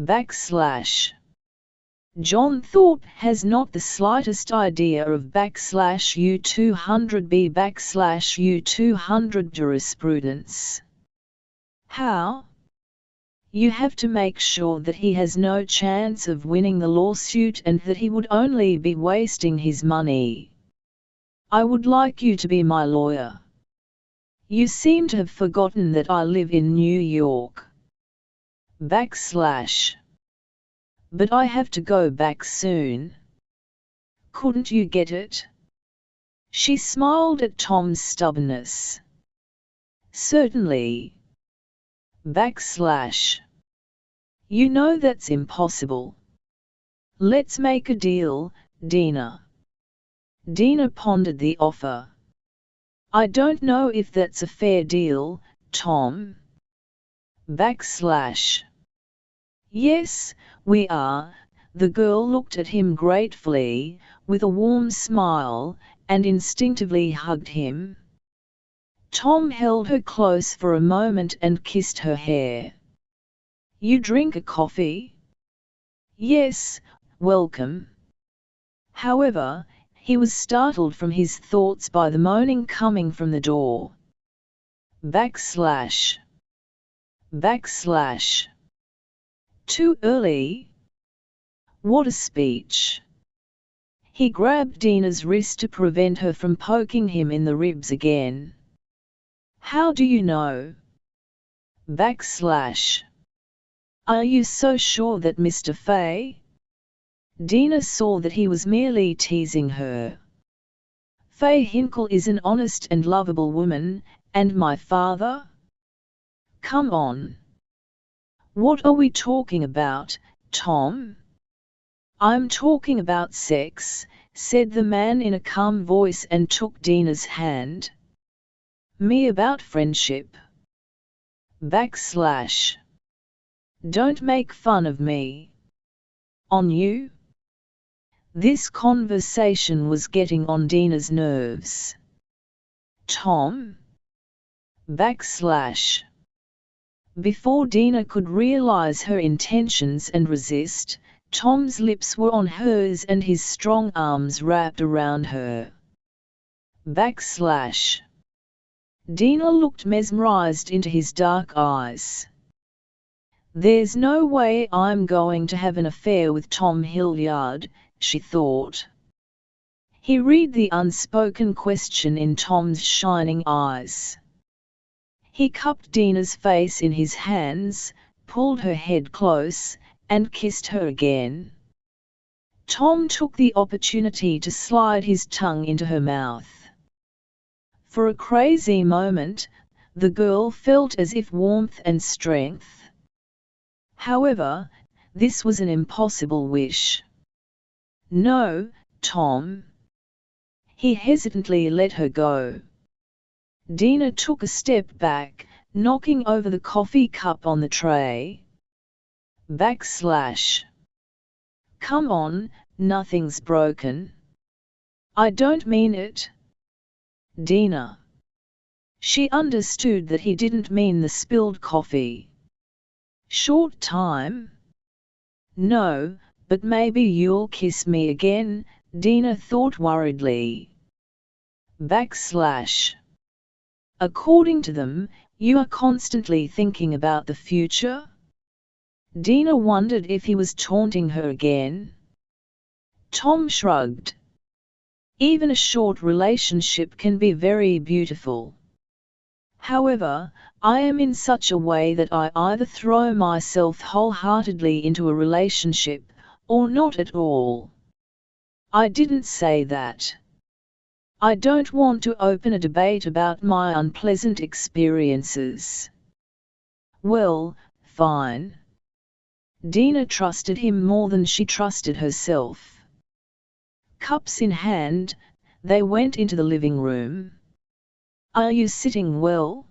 Backslash. John Thorpe has not the slightest idea of backslash U200B backslash U200 jurisprudence. How? You have to make sure that he has no chance of winning the lawsuit and that he would only be wasting his money. I would like you to be my lawyer. You seem to have forgotten that I live in New York. Backslash. But I have to go back soon. Couldn't you get it? She smiled at Tom's stubbornness. Certainly. Backslash. You know that's impossible. Let's make a deal, Dina. Dina pondered the offer. I don't know if that's a fair deal, Tom. Backslash. Yes, we are. The girl looked at him gratefully, with a warm smile, and instinctively hugged him. Tom held her close for a moment and kissed her hair. You drink a coffee? Yes, welcome. However, he was startled from his thoughts by the moaning coming from the door. Backslash. Backslash. Too early? What a speech. He grabbed Dina's wrist to prevent her from poking him in the ribs again. How do you know? Backslash. Are you so sure that Mr. Fay? Dina saw that he was merely teasing her. Faye Hinkle is an honest and lovable woman, and my father? Come on. What are we talking about, Tom? I'm talking about sex, said the man in a calm voice and took Dina's hand. Me about friendship. Backslash. Don't make fun of me. On you? This conversation was getting on Dina's nerves. Tom? Backslash. Before Dina could realize her intentions and resist, Tom's lips were on hers and his strong arms wrapped around her. Backslash. Dina looked mesmerized into his dark eyes. There's no way I'm going to have an affair with Tom Hilliard, she thought. He read the unspoken question in Tom's shining eyes. He cupped Dina's face in his hands, pulled her head close, and kissed her again. Tom took the opportunity to slide his tongue into her mouth. For a crazy moment, the girl felt as if warmth and strength However, this was an impossible wish. No, Tom. He hesitantly let her go. Dina took a step back, knocking over the coffee cup on the tray. Backslash. Come on, nothing's broken. I don't mean it. Dina. She understood that he didn't mean the spilled coffee. Short time? No, but maybe you'll kiss me again, Dina thought worriedly. Backslash. According to them, you are constantly thinking about the future? Dina wondered if he was taunting her again. Tom shrugged. Even a short relationship can be very beautiful. However, I am in such a way that I either throw myself wholeheartedly into a relationship, or not at all. I didn't say that. I don't want to open a debate about my unpleasant experiences. Well, fine. Dina trusted him more than she trusted herself. Cups in hand, they went into the living room. Are you sitting well?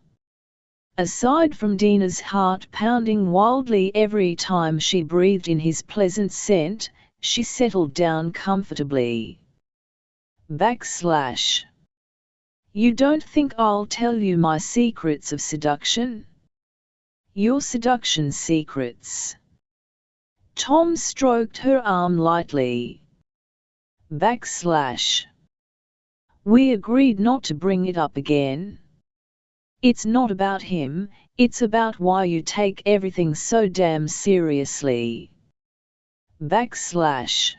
Aside from Dina's heart pounding wildly every time she breathed in his pleasant scent, she settled down comfortably. Backslash. You don't think I'll tell you my secrets of seduction? Your seduction secrets. Tom stroked her arm lightly. Backslash. We agreed not to bring it up again. It's not about him, it's about why you take everything so damn seriously. Backslash.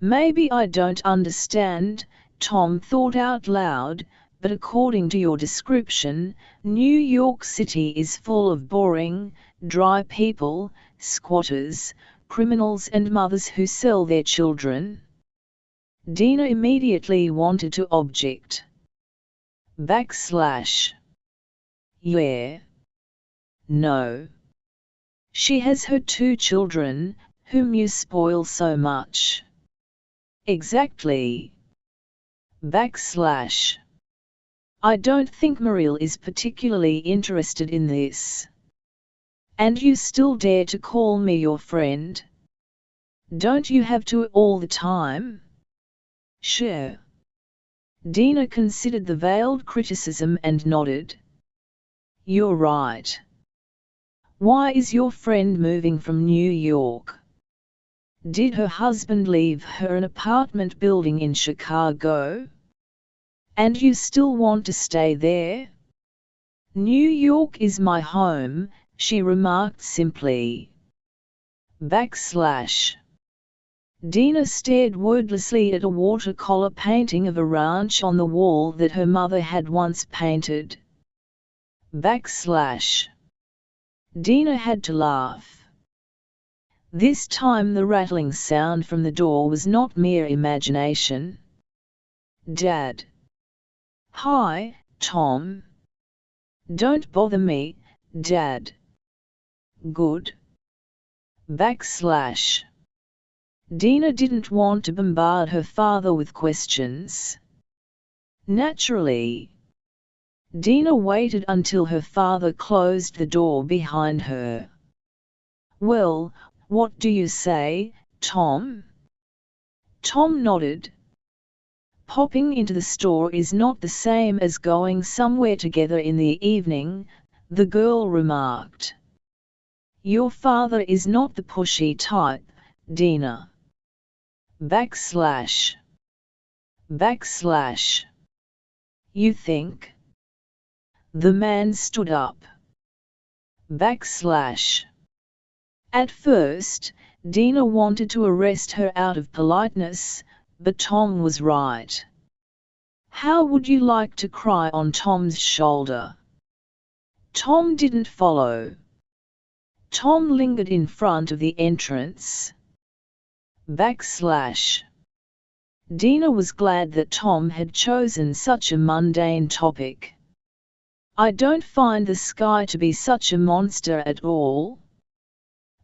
Maybe I don't understand, Tom thought out loud, but according to your description, New York City is full of boring, dry people, squatters, criminals and mothers who sell their children. Dina immediately wanted to object. Backslash. Yeah. No. She has her two children, whom you spoil so much. Exactly. Backslash. I don't think Mariel is particularly interested in this. And you still dare to call me your friend? Don't you have to all the time? Sure. Dina considered the veiled criticism and nodded. You're right. Why is your friend moving from New York? Did her husband leave her an apartment building in Chicago? And you still want to stay there? New York is my home, she remarked simply. Backslash. Dina stared wordlessly at a watercolor painting of a ranch on the wall that her mother had once painted. Backslash. Dina had to laugh. This time the rattling sound from the door was not mere imagination. Dad. Hi, Tom. Don't bother me, Dad. Good. Backslash. Dina didn't want to bombard her father with questions. Naturally. Dina waited until her father closed the door behind her. Well, what do you say, Tom? Tom nodded. Popping into the store is not the same as going somewhere together in the evening, the girl remarked. Your father is not the pushy type, Dina backslash backslash you think the man stood up backslash At first, Dina wanted to arrest her out of politeness, but Tom was right. How would you like to cry on Tom's shoulder? Tom didn't follow. Tom lingered in front of the entrance. Backslash. Dina was glad that Tom had chosen such a mundane topic. I don't find the sky to be such a monster at all.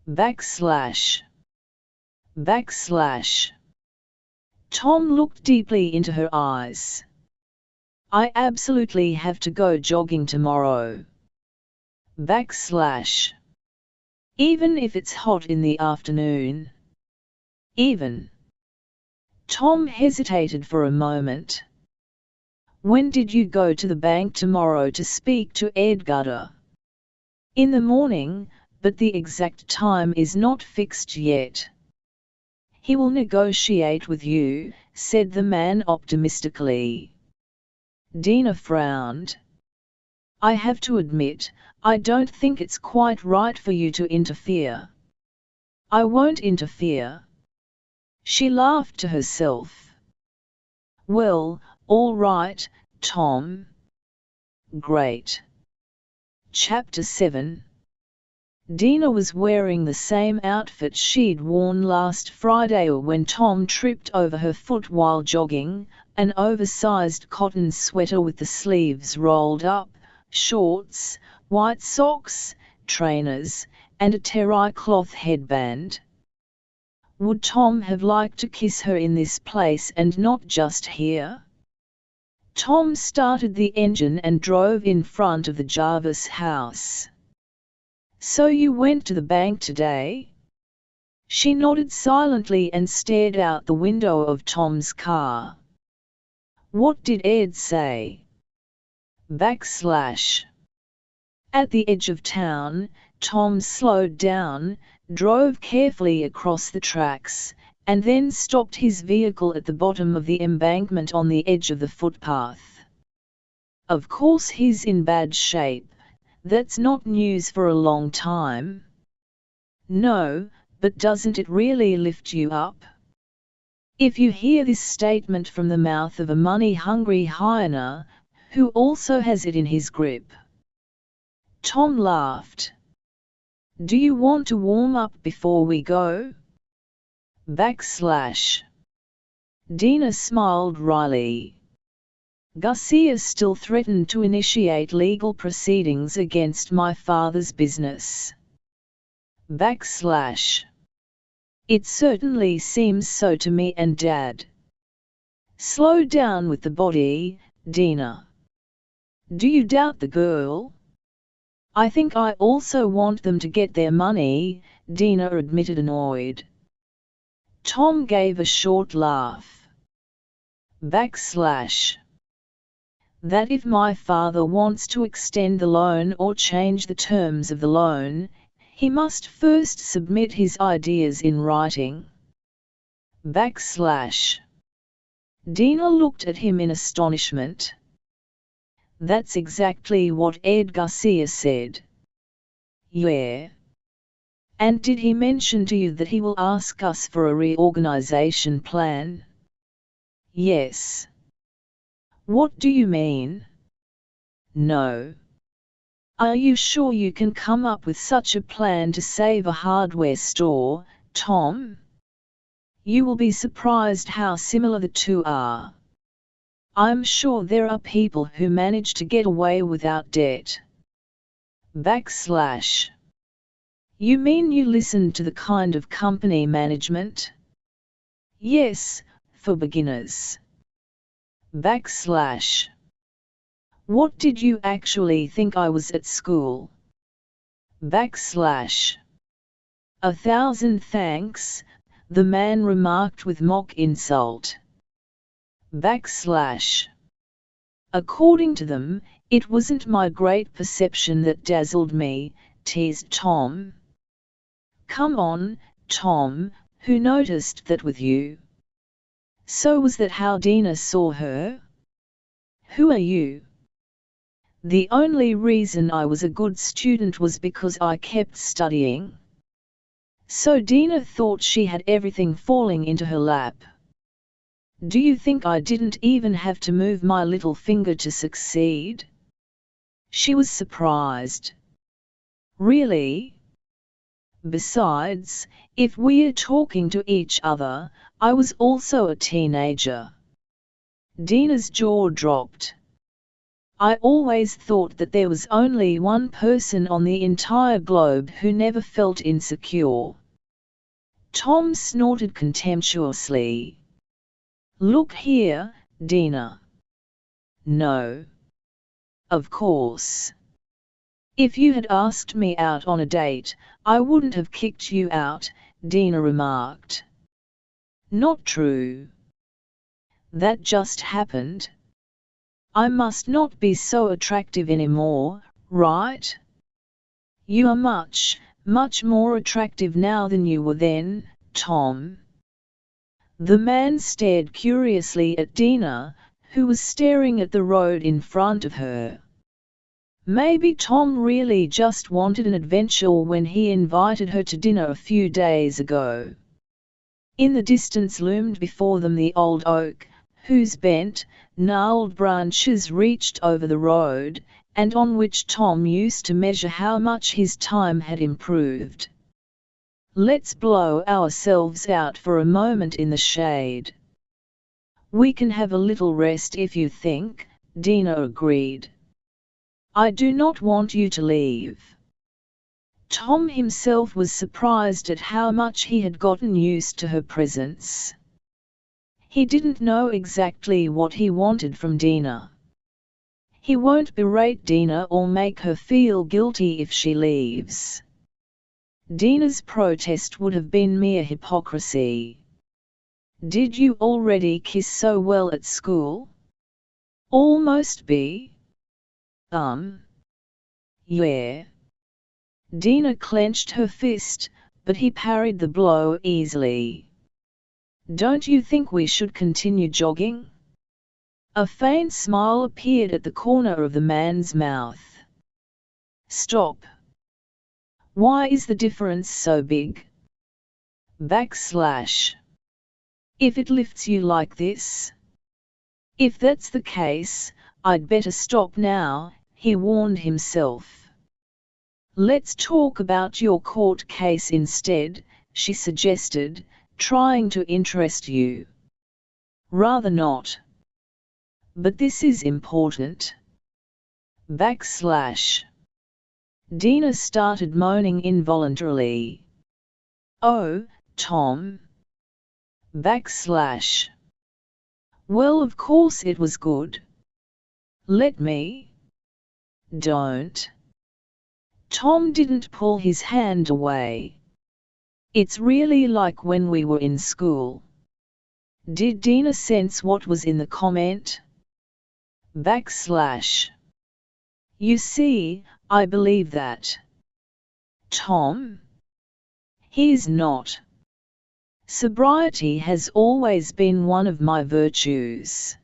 Backslash. Backslash. Tom looked deeply into her eyes. I absolutely have to go jogging tomorrow. Backslash. Even if it's hot in the afternoon. Even. Tom hesitated for a moment. When did you go to the bank tomorrow to speak to Edgardo? In the morning, but the exact time is not fixed yet. He will negotiate with you, said the man optimistically. Dina frowned. I have to admit, I don't think it's quite right for you to interfere. I won't interfere. She laughed to herself. Well, all right, Tom. Great. Chapter 7 Dina was wearing the same outfit she'd worn last Friday when Tom tripped over her foot while jogging, an oversized cotton sweater with the sleeves rolled up, shorts, white socks, trainers, and a terry cloth headband. Would Tom have liked to kiss her in this place and not just here? Tom started the engine and drove in front of the Jarvis house. So you went to the bank today? She nodded silently and stared out the window of Tom's car. What did Ed say? Backslash. At the edge of town, Tom slowed down, drove carefully across the tracks, and then stopped his vehicle at the bottom of the embankment on the edge of the footpath. Of course he's in bad shape, that's not news for a long time. No, but doesn't it really lift you up? If you hear this statement from the mouth of a money-hungry hyena, who also has it in his grip. Tom laughed. Do you want to warm up before we go? Backslash. Dina smiled wryly. Garcia still threatened to initiate legal proceedings against my father's business. Backslash. It certainly seems so to me and Dad. Slow down with the body, Dina. Do you doubt the girl? I think I also want them to get their money, Dina admitted annoyed. Tom gave a short laugh. Backslash that if my father wants to extend the loan or change the terms of the loan, he must first submit his ideas in writing. Backslash. Dina looked at him in astonishment. That's exactly what Ed Garcia said. Yeah. And did he mention to you that he will ask us for a reorganization plan? Yes. What do you mean? No. Are you sure you can come up with such a plan to save a hardware store, Tom? You will be surprised how similar the two are. I'm sure there are people who manage to get away without debt. Backslash. You mean you listened to the kind of company management? Yes, for beginners backslash. What did you actually think I was at school? Backslash. A thousand thanks, the man remarked with mock insult. Backslash. According to them, it wasn't my great perception that dazzled me, teased Tom. Come on, Tom, who noticed that with you? So was that how Dina saw her? Who are you? The only reason I was a good student was because I kept studying. So Dina thought she had everything falling into her lap. Do you think I didn't even have to move my little finger to succeed? She was surprised. Really? Besides, if we're talking to each other, I was also a teenager. Dina's jaw dropped. I always thought that there was only one person on the entire globe who never felt insecure. Tom snorted contemptuously. Look here, Dina. No. Of course. If you had asked me out on a date, I wouldn't have kicked you out, Dina remarked. Not true. That just happened. I must not be so attractive anymore, right? You are much, much more attractive now than you were then, Tom. The man stared curiously at Dina, who was staring at the road in front of her. Maybe Tom really just wanted an adventure when he invited her to dinner a few days ago. In the distance loomed before them the old oak, whose bent, gnarled branches reached over the road, and on which Tom used to measure how much his time had improved. Let's blow ourselves out for a moment in the shade. We can have a little rest if you think, Dina agreed. I do not want you to leave. Tom himself was surprised at how much he had gotten used to her presence. He didn't know exactly what he wanted from Dina. He won't berate Dina or make her feel guilty if she leaves. Dina's protest would have been mere hypocrisy. Did you already kiss so well at school? Almost be. Um. Yeah. Dina clenched her fist, but he parried the blow easily. Don't you think we should continue jogging? A faint smile appeared at the corner of the man's mouth. Stop. Why is the difference so big? Backslash. If it lifts you like this? If that's the case, I'd better stop now, he warned himself. Let's talk about your court case instead, she suggested, trying to interest you. Rather not. But this is important. Backslash. Dina started moaning involuntarily. Oh, Tom. Backslash. Well of course it was good. Let me. Don't. Tom didn't pull his hand away. It's really like when we were in school. Did Dina sense what was in the comment? Backslash. You see, I believe that. Tom? He's not. Sobriety has always been one of my virtues.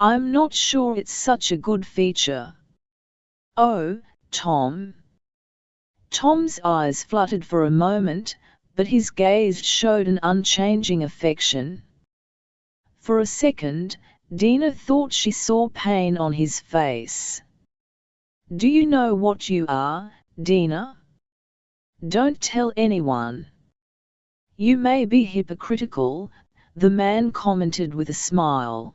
I'm not sure it's such a good feature. Oh, Tom. Tom's eyes fluttered for a moment, but his gaze showed an unchanging affection. For a second, Dina thought she saw pain on his face. Do you know what you are, Dina? Don't tell anyone. You may be hypocritical, the man commented with a smile.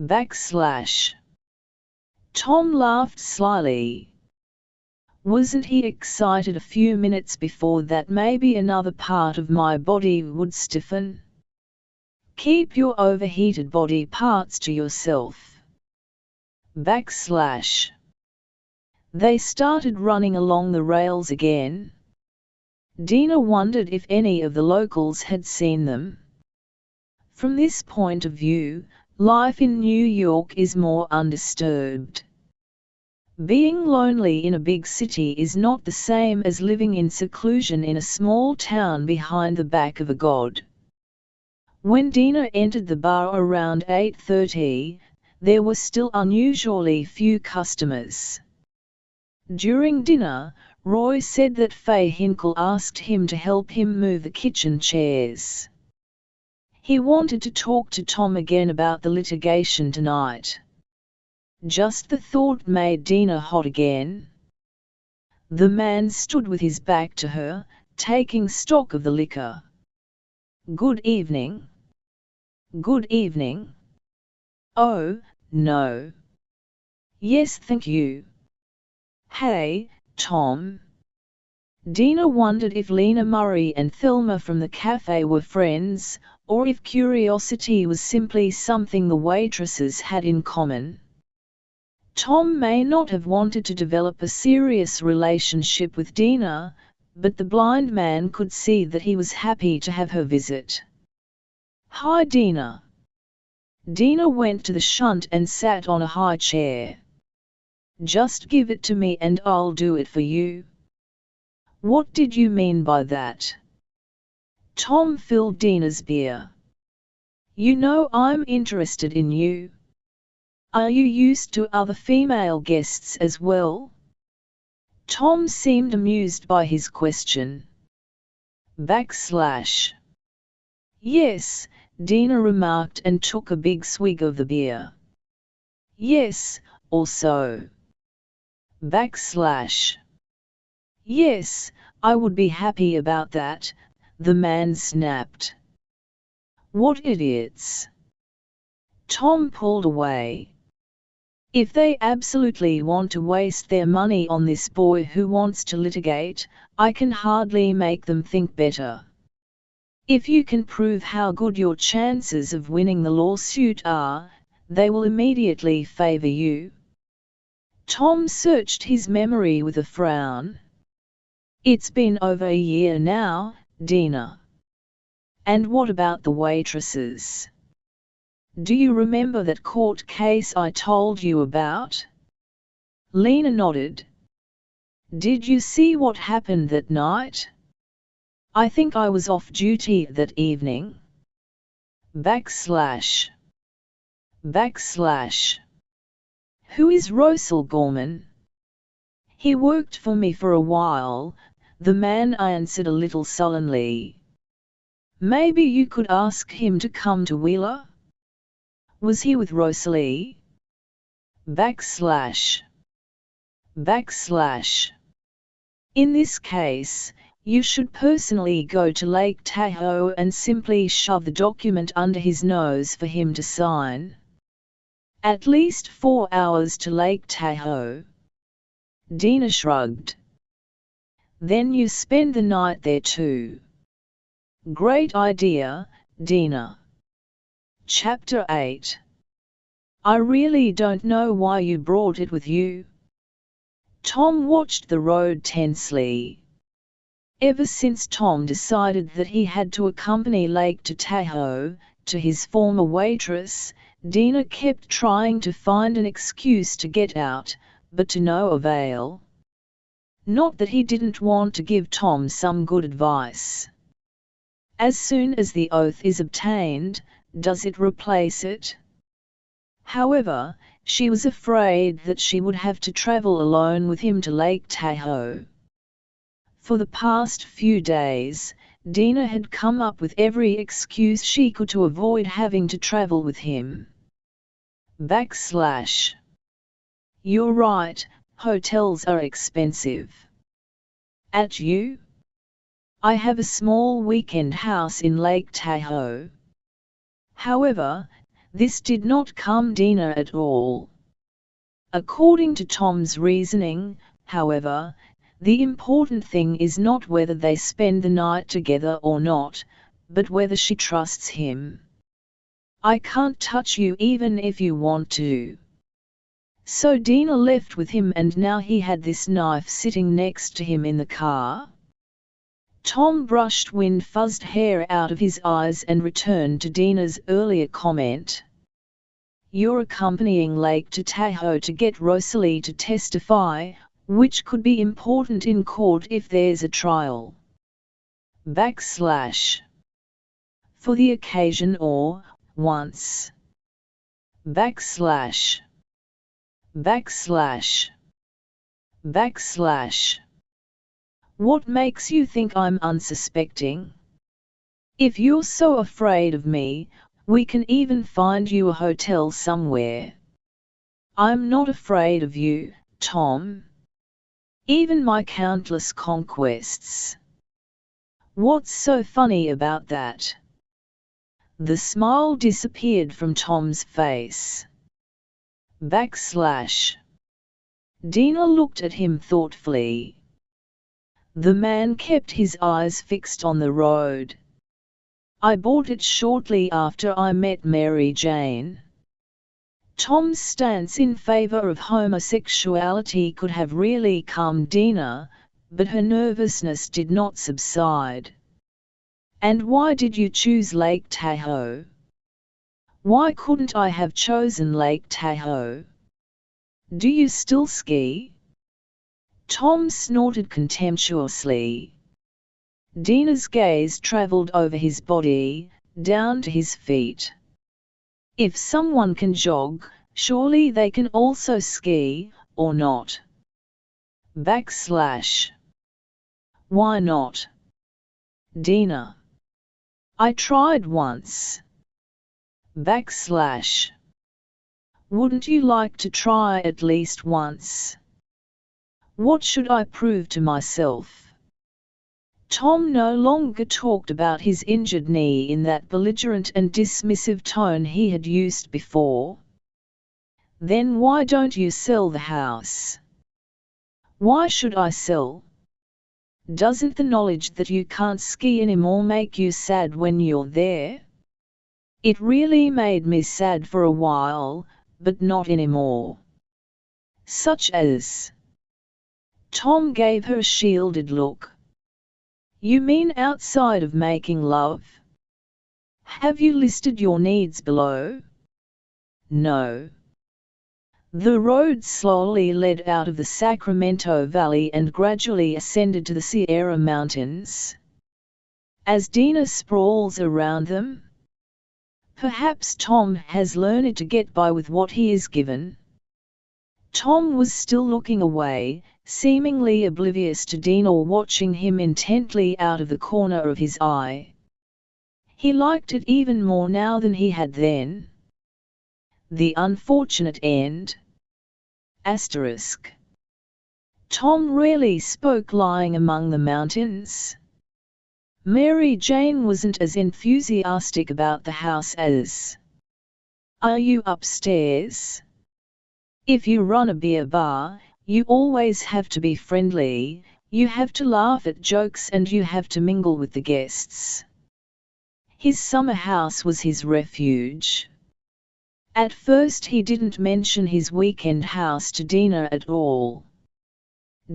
Backslash. Tom laughed slyly. Wasn't he excited a few minutes before that maybe another part of my body would stiffen? Keep your overheated body parts to yourself. Backslash. They started running along the rails again. Dina wondered if any of the locals had seen them. From this point of view, life in New York is more undisturbed. Being lonely in a big city is not the same as living in seclusion in a small town behind the back of a god. When Dina entered the bar around 8.30, there were still unusually few customers. During dinner, Roy said that Faye Hinkle asked him to help him move the kitchen chairs. He wanted to talk to Tom again about the litigation tonight. Just the thought made Dina hot again. The man stood with his back to her, taking stock of the liquor. Good evening. Good evening. Oh, no. Yes, thank you. Hey, Tom. Dina wondered if Lena Murray and Thelma from the cafe were friends, or if curiosity was simply something the waitresses had in common. Tom may not have wanted to develop a serious relationship with Dina, but the blind man could see that he was happy to have her visit. Hi Dina. Dina went to the shunt and sat on a high chair. Just give it to me and I'll do it for you. What did you mean by that? Tom filled Dina's beer. You know I'm interested in you. Are you used to other female guests as well? Tom seemed amused by his question. Backslash. Yes, Dina remarked and took a big swig of the beer. Yes, also. Backslash. Yes, I would be happy about that, the man snapped. What idiots! Tom pulled away. If they absolutely want to waste their money on this boy who wants to litigate, I can hardly make them think better. If you can prove how good your chances of winning the lawsuit are, they will immediately favor you. Tom searched his memory with a frown. It's been over a year now, Dina. And what about the waitresses? Do you remember that court case I told you about? Lena nodded. Did you see what happened that night? I think I was off duty that evening. Backslash. Backslash. Who is Rosal Gorman? He worked for me for a while, the man answered a little sullenly. Maybe you could ask him to come to Wheeler? Was he with Rosalie? Backslash. Backslash. In this case, you should personally go to Lake Tahoe and simply shove the document under his nose for him to sign. At least four hours to Lake Tahoe. Dina shrugged. Then you spend the night there too. Great idea, Dina. Chapter 8 I really don't know why you brought it with you. Tom watched the road tensely. Ever since Tom decided that he had to accompany Lake to Tahoe, to his former waitress, Dina kept trying to find an excuse to get out, but to no avail. Not that he didn't want to give Tom some good advice. As soon as the oath is obtained, does it replace it? However, she was afraid that she would have to travel alone with him to Lake Tahoe. For the past few days, Dina had come up with every excuse she could to avoid having to travel with him. Backslash. You're right, hotels are expensive. At you? I have a small weekend house in Lake Tahoe. However, this did not calm Dina at all. According to Tom's reasoning, however, the important thing is not whether they spend the night together or not, but whether she trusts him. I can't touch you even if you want to. So Dina left with him and now he had this knife sitting next to him in the car. Tom brushed wind-fuzzed hair out of his eyes and returned to Dina's earlier comment. You're accompanying Lake to Tahoe to get Rosalie to testify, which could be important in court if there's a trial. Backslash. For the occasion or, once. Backslash backslash backslash What makes you think I'm unsuspecting? If you're so afraid of me, we can even find you a hotel somewhere. I'm not afraid of you, Tom. Even my countless conquests. What's so funny about that? The smile disappeared from Tom's face. Backslash. Dina looked at him thoughtfully. The man kept his eyes fixed on the road. I bought it shortly after I met Mary Jane. Tom's stance in favor of homosexuality could have really calmed Dina, but her nervousness did not subside. And why did you choose Lake Tahoe? Why couldn't I have chosen Lake Tahoe? Do you still ski? Tom snorted contemptuously. Dina's gaze traveled over his body, down to his feet. If someone can jog, surely they can also ski, or not. Backslash. Why not? Dina. I tried once. Backslash. Wouldn't you like to try at least once? What should I prove to myself? Tom no longer talked about his injured knee in that belligerent and dismissive tone he had used before. Then why don't you sell the house? Why should I sell? Doesn't the knowledge that you can't ski anymore make you sad when you're there? It really made me sad for a while, but not anymore. Such as. Tom gave her a shielded look. You mean outside of making love? Have you listed your needs below? No. The road slowly led out of the Sacramento Valley and gradually ascended to the Sierra Mountains. As Dina sprawls around them, perhaps Tom has learned to get by with what he is given. Tom was still looking away, seemingly oblivious to Dina or watching him intently out of the corner of his eye. He liked it even more now than he had then. The unfortunate end. Asterisk. Tom rarely spoke lying among the mountains. Mary Jane wasn't as enthusiastic about the house as. Are you upstairs? If you run a beer bar, you always have to be friendly, you have to laugh at jokes and you have to mingle with the guests. His summer house was his refuge. At first he didn't mention his weekend house to Dina at all.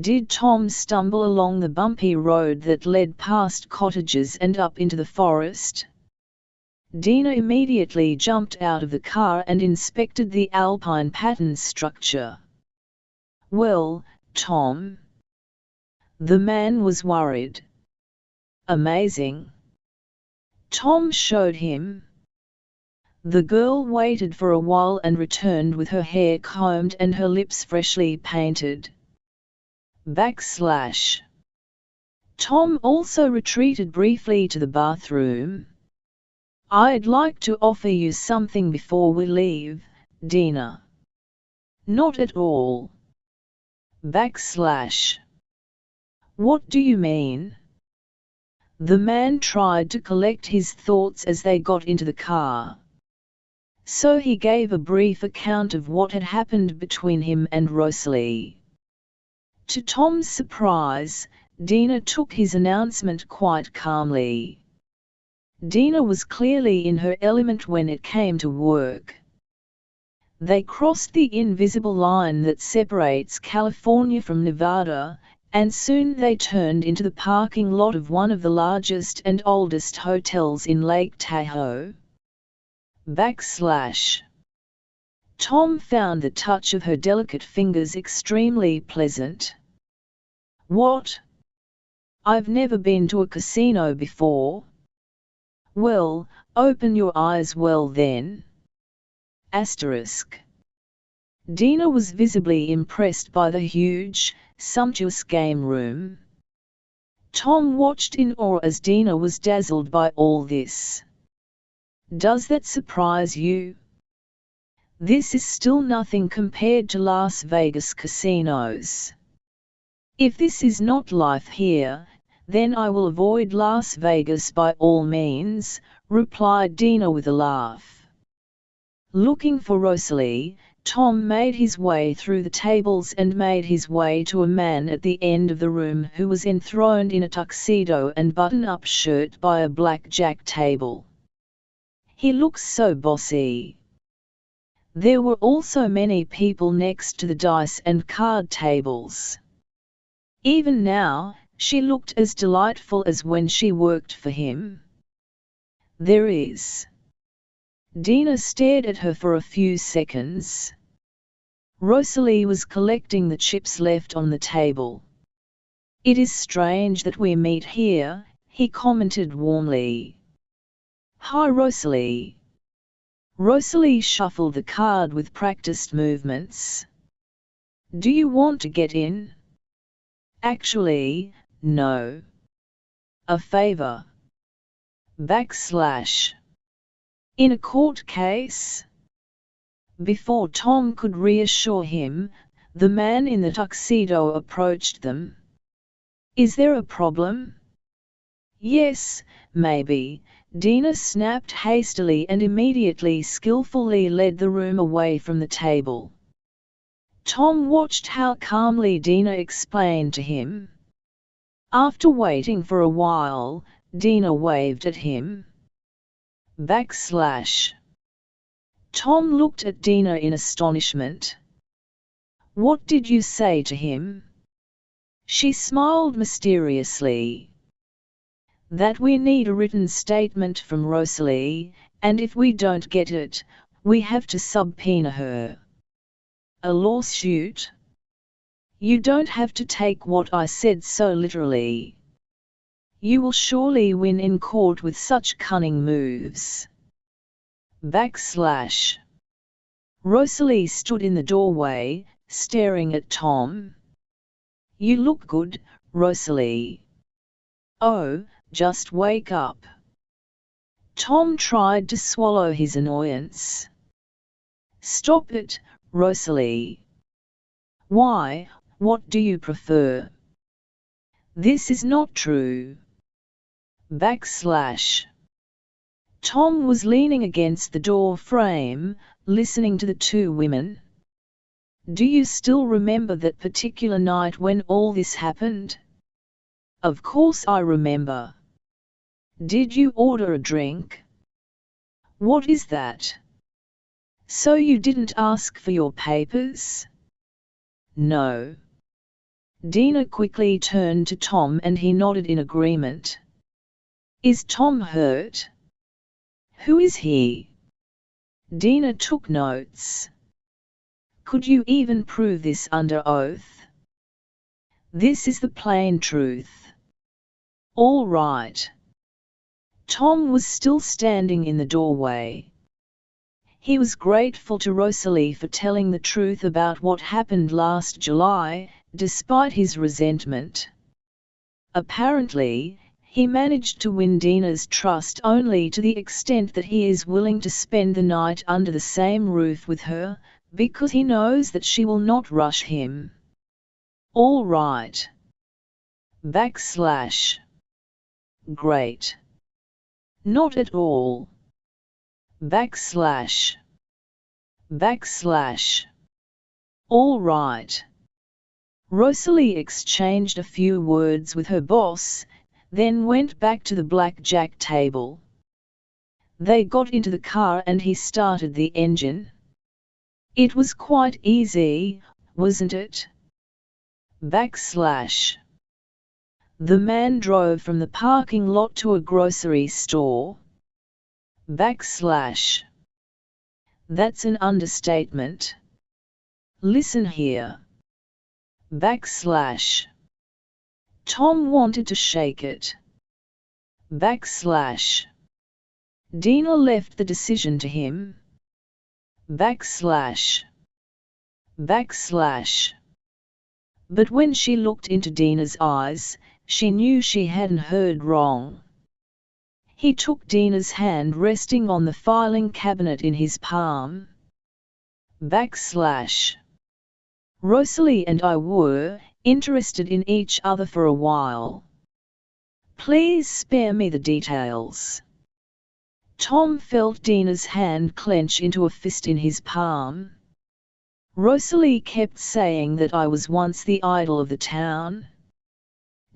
Did Tom stumble along the bumpy road that led past cottages and up into the forest? Dina immediately jumped out of the car and inspected the alpine pattern structure. Well, Tom? The man was worried. Amazing. Tom showed him. The girl waited for a while and returned with her hair combed and her lips freshly painted. Backslash. Tom also retreated briefly to the bathroom. I'd like to offer you something before we leave, Dina. Not at all. Backslash. What do you mean? The man tried to collect his thoughts as they got into the car. So he gave a brief account of what had happened between him and Rosalie. To Tom's surprise, Dina took his announcement quite calmly. Dina was clearly in her element when it came to work. They crossed the invisible line that separates California from Nevada, and soon they turned into the parking lot of one of the largest and oldest hotels in Lake Tahoe. Backslash. Tom found the touch of her delicate fingers extremely pleasant. What? I've never been to a casino before. Well, open your eyes well then. Asterisk. Dina was visibly impressed by the huge, sumptuous game room. Tom watched in awe as Dina was dazzled by all this. Does that surprise you? This is still nothing compared to Las Vegas casinos. If this is not life here, then I will avoid Las Vegas by all means, replied Dina with a laugh. Looking for Rosalie, Tom made his way through the tables and made his way to a man at the end of the room who was enthroned in a tuxedo and button-up shirt by a blackjack table. He looks so bossy. There were also many people next to the dice and card tables. Even now, she looked as delightful as when she worked for him. There is. Dina stared at her for a few seconds. Rosalie was collecting the chips left on the table. It is strange that we meet here, he commented warmly. Hi Rosalie. Rosalie shuffled the card with practiced movements. Do you want to get in? Actually, no. A favor. Backslash. In a court case? Before Tom could reassure him, the man in the tuxedo approached them. Is there a problem? Yes, maybe, Dina snapped hastily and immediately skillfully led the room away from the table. Tom watched how calmly Dina explained to him. After waiting for a while, Dina waved at him. Backslash. Tom looked at Dina in astonishment. What did you say to him? She smiled mysteriously that we need a written statement from Rosalie, and if we don't get it, we have to subpoena her. A lawsuit? You don't have to take what I said so literally. You will surely win in court with such cunning moves. Backslash. Rosalie stood in the doorway, staring at Tom. You look good, Rosalie. Oh, just wake up. Tom tried to swallow his annoyance. Stop it, Rosalie. Why, what do you prefer? This is not true. Backslash. Tom was leaning against the door frame, listening to the two women. Do you still remember that particular night when all this happened? Of course I remember. Did you order a drink? What is that? So you didn't ask for your papers? No. Dina quickly turned to Tom and he nodded in agreement. Is Tom hurt? Who is he? Dina took notes. Could you even prove this under oath? This is the plain truth. All right. Tom was still standing in the doorway. He was grateful to Rosalie for telling the truth about what happened last July, despite his resentment. Apparently, he managed to win Dina's trust only to the extent that he is willing to spend the night under the same roof with her, because he knows that she will not rush him. All right. Backslash. Great. Not at all. Backslash. Backslash. All right. Rosalie exchanged a few words with her boss, then went back to the blackjack table. They got into the car and he started the engine. It was quite easy, wasn't it? Backslash. The man drove from the parking lot to a grocery store. Backslash. That's an understatement. Listen here. Backslash. Tom wanted to shake it. Backslash. Dina left the decision to him. Backslash. Backslash. But when she looked into Dina's eyes, she knew she hadn't heard wrong. He took Dina's hand resting on the filing cabinet in his palm. Backslash. Rosalie and I were interested in each other for a while. Please spare me the details. Tom felt Dina's hand clench into a fist in his palm. Rosalie kept saying that I was once the idol of the town.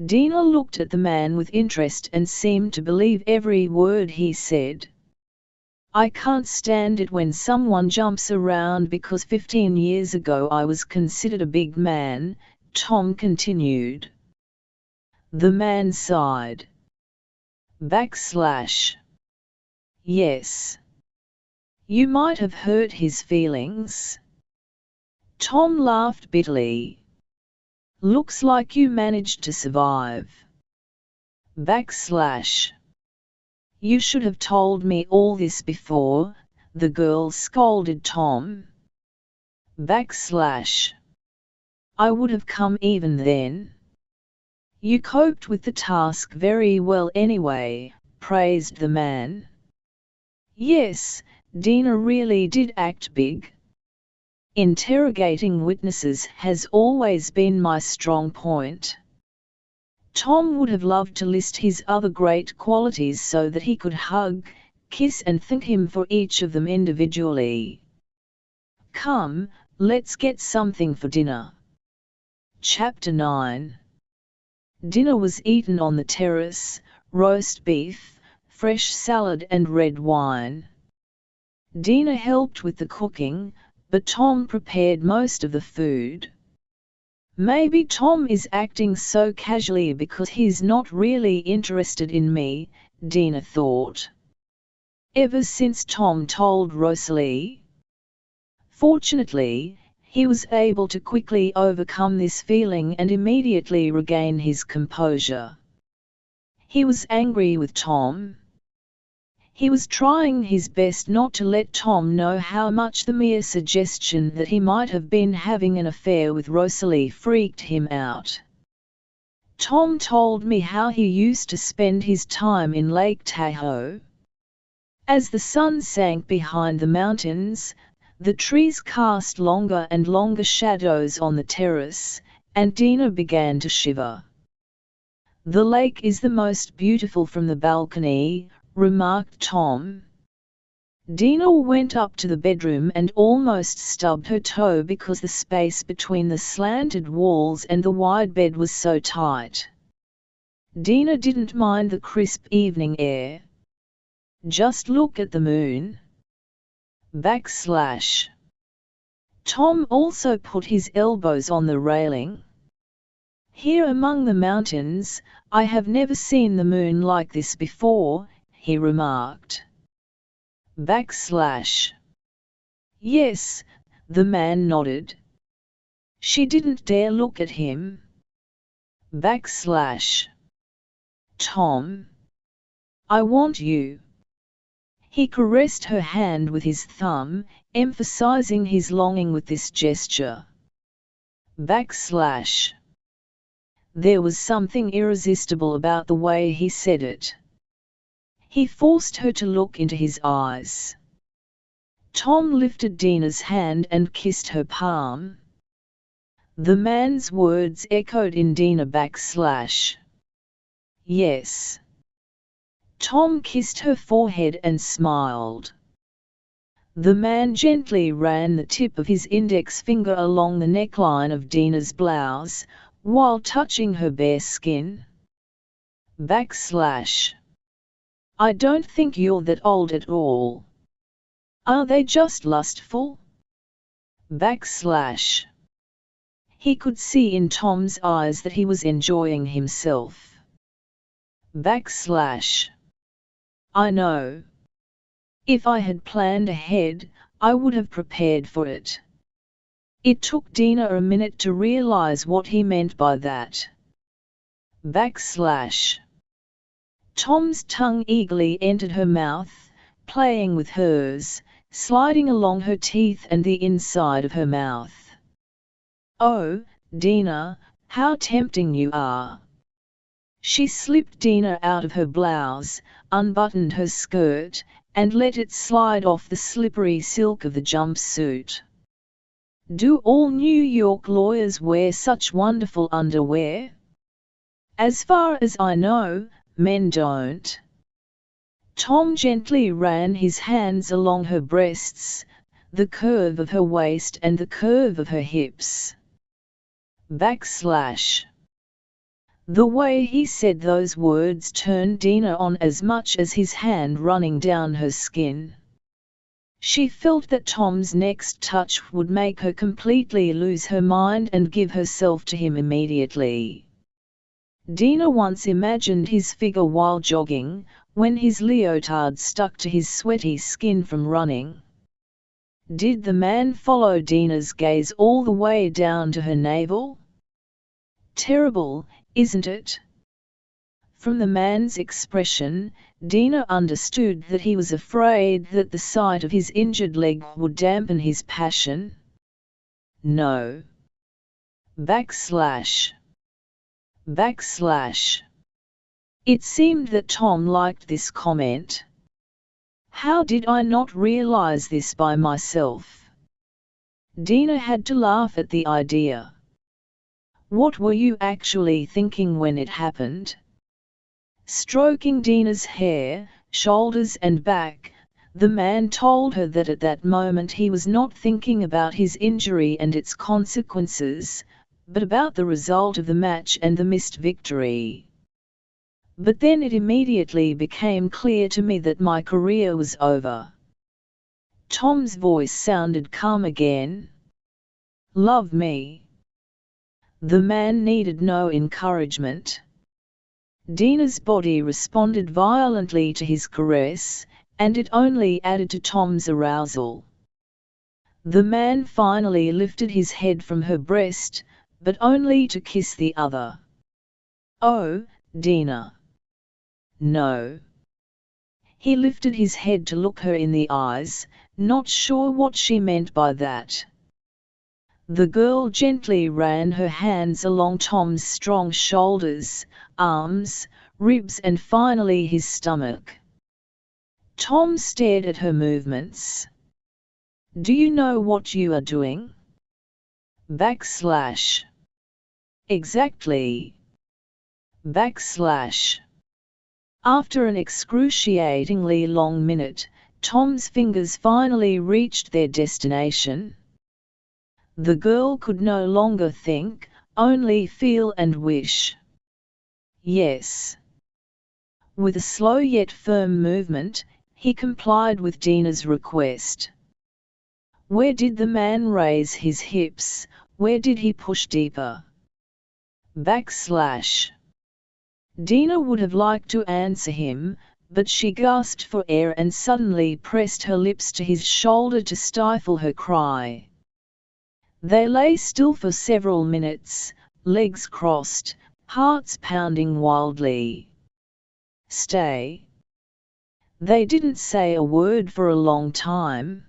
Dina looked at the man with interest and seemed to believe every word he said. I can't stand it when someone jumps around because 15 years ago I was considered a big man, Tom continued. The man sighed. Backslash. Yes. You might have hurt his feelings. Tom laughed bitterly. Looks like you managed to survive. Backslash. You should have told me all this before, the girl scolded Tom. Backslash. I would have come even then. You coped with the task very well anyway, praised the man. Yes, Dina really did act big. Interrogating witnesses has always been my strong point. Tom would have loved to list his other great qualities so that he could hug, kiss and thank him for each of them individually. Come, let's get something for dinner. Chapter 9 Dinner was eaten on the terrace, roast beef, fresh salad and red wine. Dina helped with the cooking, but Tom prepared most of the food. Maybe Tom is acting so casually because he's not really interested in me, Dina thought. Ever since Tom told Rosalie. Fortunately, he was able to quickly overcome this feeling and immediately regain his composure. He was angry with Tom. He was trying his best not to let Tom know how much the mere suggestion that he might have been having an affair with Rosalie freaked him out. Tom told me how he used to spend his time in Lake Tahoe. As the sun sank behind the mountains, the trees cast longer and longer shadows on the terrace, and Dina began to shiver. The lake is the most beautiful from the balcony, remarked Tom. Dina went up to the bedroom and almost stubbed her toe because the space between the slanted walls and the wide bed was so tight. Dina didn't mind the crisp evening air. Just look at the moon. Backslash. Tom also put his elbows on the railing. Here among the mountains, I have never seen the moon like this before, he remarked. Backslash. Yes, the man nodded. She didn't dare look at him. Backslash. Tom. I want you. He caressed her hand with his thumb, emphasizing his longing with this gesture. Backslash. There was something irresistible about the way he said it. He forced her to look into his eyes. Tom lifted Dina's hand and kissed her palm. The man's words echoed in Dina backslash. Yes. Tom kissed her forehead and smiled. The man gently ran the tip of his index finger along the neckline of Dina's blouse, while touching her bare skin. Backslash. I don't think you're that old at all. Are they just lustful? Backslash. He could see in Tom's eyes that he was enjoying himself. Backslash. I know. If I had planned ahead, I would have prepared for it. It took Dina a minute to realize what he meant by that. Backslash. Tom's tongue eagerly entered her mouth, playing with hers, sliding along her teeth and the inside of her mouth. Oh, Dina, how tempting you are! She slipped Dina out of her blouse, unbuttoned her skirt, and let it slide off the slippery silk of the jumpsuit. Do all New York lawyers wear such wonderful underwear? As far as I know, men don't. Tom gently ran his hands along her breasts, the curve of her waist and the curve of her hips. Backslash. The way he said those words turned Dina on as much as his hand running down her skin. She felt that Tom's next touch would make her completely lose her mind and give herself to him immediately. Dina once imagined his figure while jogging, when his leotard stuck to his sweaty skin from running. Did the man follow Dina's gaze all the way down to her navel? Terrible, isn't it? From the man's expression, Dina understood that he was afraid that the sight of his injured leg would dampen his passion. No. Backslash. Backslash. It seemed that Tom liked this comment. How did I not realize this by myself? Dina had to laugh at the idea. What were you actually thinking when it happened? Stroking Dina's hair, shoulders and back, the man told her that at that moment he was not thinking about his injury and its consequences, but about the result of the match and the missed victory. But then it immediately became clear to me that my career was over. Tom's voice sounded calm again. Love me. The man needed no encouragement. Dina's body responded violently to his caress, and it only added to Tom's arousal. The man finally lifted his head from her breast, but only to kiss the other. Oh, Dina! No. He lifted his head to look her in the eyes, not sure what she meant by that. The girl gently ran her hands along Tom's strong shoulders, arms, ribs and finally his stomach. Tom stared at her movements. Do you know what you are doing? Backslash. Exactly. Backslash. After an excruciatingly long minute, Tom's fingers finally reached their destination. The girl could no longer think, only feel and wish. Yes. With a slow yet firm movement, he complied with Dina's request. Where did the man raise his hips, where did he push deeper? Backslash. Dina would have liked to answer him, but she gasped for air and suddenly pressed her lips to his shoulder to stifle her cry. They lay still for several minutes, legs crossed, hearts pounding wildly. Stay. They didn't say a word for a long time.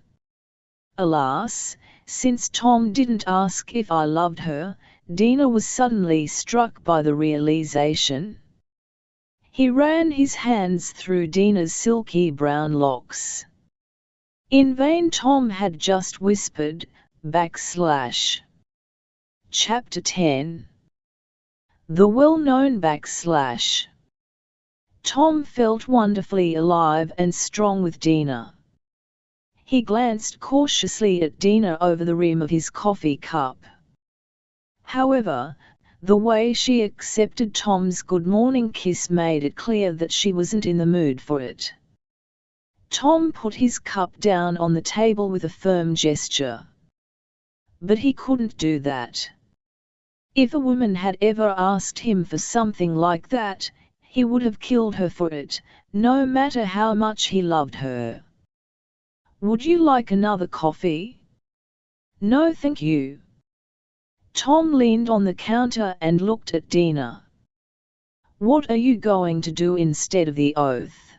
Alas, since Tom didn't ask if I loved her, Dina was suddenly struck by the realization. He ran his hands through Dina's silky brown locks. In vain Tom had just whispered, backslash. Chapter 10 The well-known backslash. Tom felt wonderfully alive and strong with Dina. He glanced cautiously at Dina over the rim of his coffee cup. However, the way she accepted Tom's good morning kiss made it clear that she wasn't in the mood for it. Tom put his cup down on the table with a firm gesture. But he couldn't do that. If a woman had ever asked him for something like that, he would have killed her for it, no matter how much he loved her. Would you like another coffee? No thank you. Tom leaned on the counter and looked at Dina. What are you going to do instead of the oath?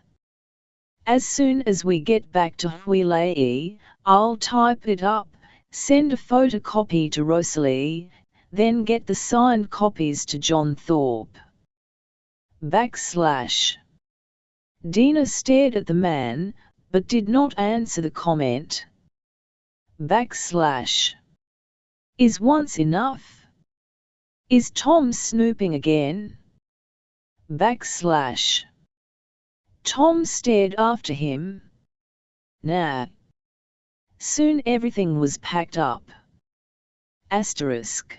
As soon as we get back to Hawaii, I'll type it up, Send a photocopy to Rosalie, then get the signed copies to John Thorpe. Backslash. Dina stared at the man, but did not answer the comment. Backslash. Is once enough? Is Tom snooping again? Backslash. Tom stared after him. Nah. Soon everything was packed up. Asterisk.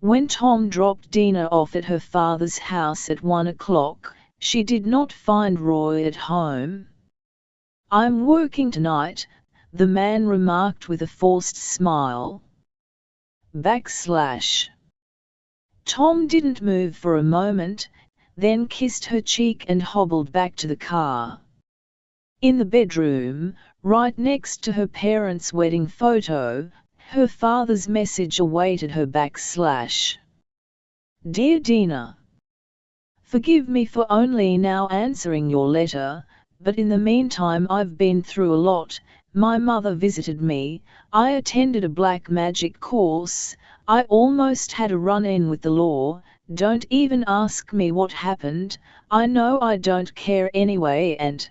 When Tom dropped Dina off at her father's house at one o'clock, she did not find Roy at home. I'm working tonight, the man remarked with a forced smile. Backslash. Tom didn't move for a moment, then kissed her cheek and hobbled back to the car. In the bedroom, right next to her parents' wedding photo, her father's message awaited her backslash. Dear Dina, Forgive me for only now answering your letter, but in the meantime I've been through a lot, my mother visited me, I attended a black magic course, I almost had a run-in with the law, don't even ask me what happened, I know I don't care anyway and...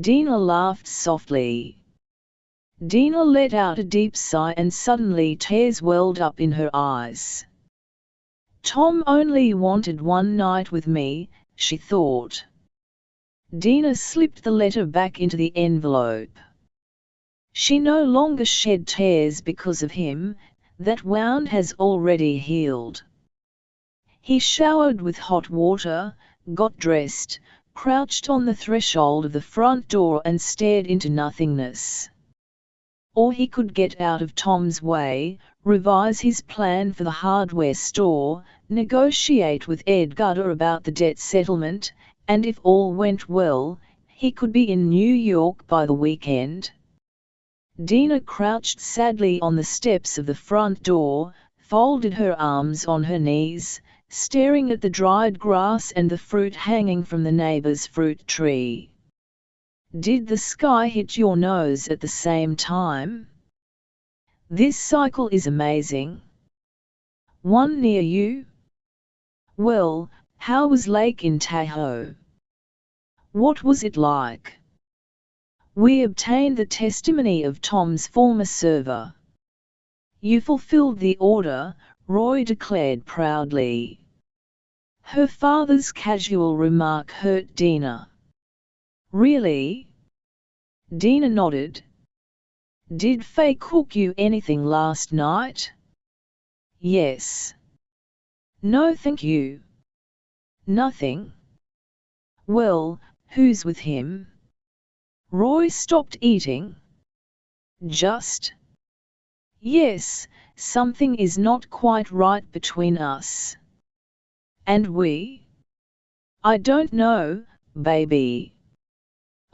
Dina laughed softly. Dina let out a deep sigh and suddenly tears welled up in her eyes. Tom only wanted one night with me, she thought. Dina slipped the letter back into the envelope. She no longer shed tears because of him, that wound has already healed. He showered with hot water, got dressed, crouched on the threshold of the front door and stared into nothingness. Or he could get out of Tom's way, revise his plan for the hardware store, negotiate with Edgardo about the debt settlement, and if all went well, he could be in New York by the weekend. Dina crouched sadly on the steps of the front door, folded her arms on her knees, staring at the dried grass and the fruit hanging from the neighbor's fruit tree. Did the sky hit your nose at the same time? This cycle is amazing. One near you? Well, how was Lake in Tahoe? What was it like? We obtained the testimony of Tom's former server. You fulfilled the order, Roy declared proudly. Her father's casual remark hurt Dina. Really? Dina nodded. Did Faye cook you anything last night? Yes. No thank you. Nothing. Well, who's with him? Roy stopped eating. Just. Yes, something is not quite right between us. And we? I don't know, baby.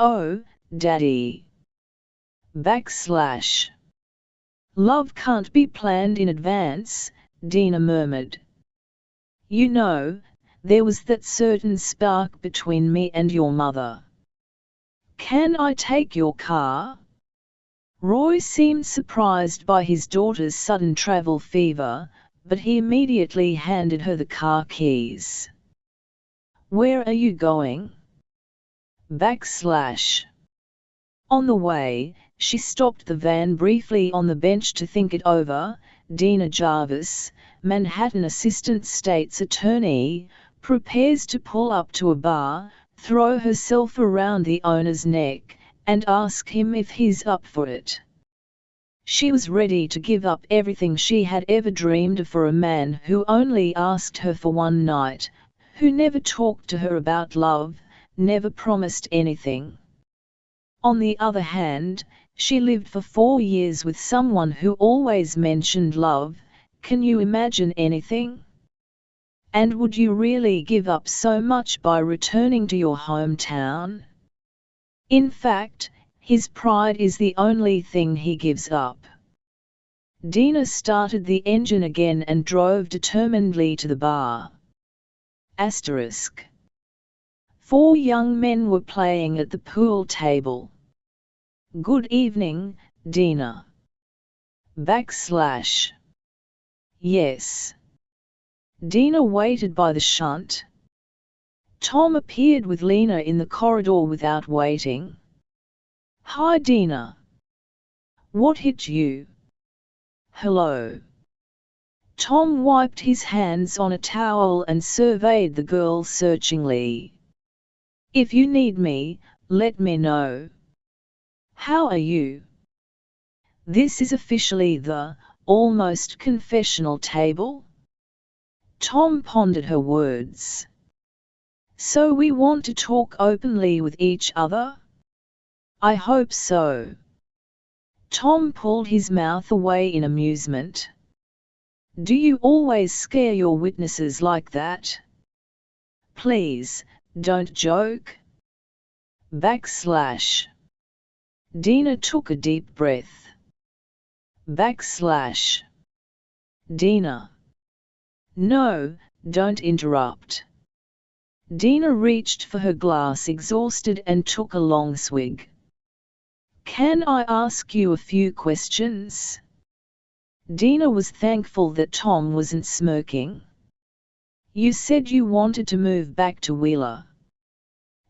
Oh, Daddy. Backslash. Love can't be planned in advance, Dina murmured. You know, there was that certain spark between me and your mother. Can I take your car? Roy seemed surprised by his daughter's sudden travel fever, but he immediately handed her the car keys. Where are you going? Backslash. On the way, she stopped the van briefly on the bench to think it over. Dina Jarvis, Manhattan Assistant State's Attorney, prepares to pull up to a bar, throw herself around the owner's neck, and ask him if he's up for it. She was ready to give up everything she had ever dreamed of for a man who only asked her for one night, who never talked to her about love, never promised anything. On the other hand, she lived for four years with someone who always mentioned love, can you imagine anything? And would you really give up so much by returning to your hometown? In fact, his pride is the only thing he gives up. Dina started the engine again and drove determinedly to the bar. Asterisk. Four young men were playing at the pool table. Good evening, Dina. Backslash. Yes. Dina waited by the shunt. Tom appeared with Lena in the corridor without waiting. Hi Dina. What hit you? Hello. Tom wiped his hands on a towel and surveyed the girl searchingly. If you need me, let me know. How are you? This is officially the, almost confessional table? Tom pondered her words. So we want to talk openly with each other? I hope so. Tom pulled his mouth away in amusement. Do you always scare your witnesses like that? Please, don't joke. Backslash. Dina took a deep breath. Backslash. Dina. No, don't interrupt. Dina reached for her glass exhausted and took a long swig. Can I ask you a few questions? Dina was thankful that Tom wasn't smirking. You said you wanted to move back to Wheeler.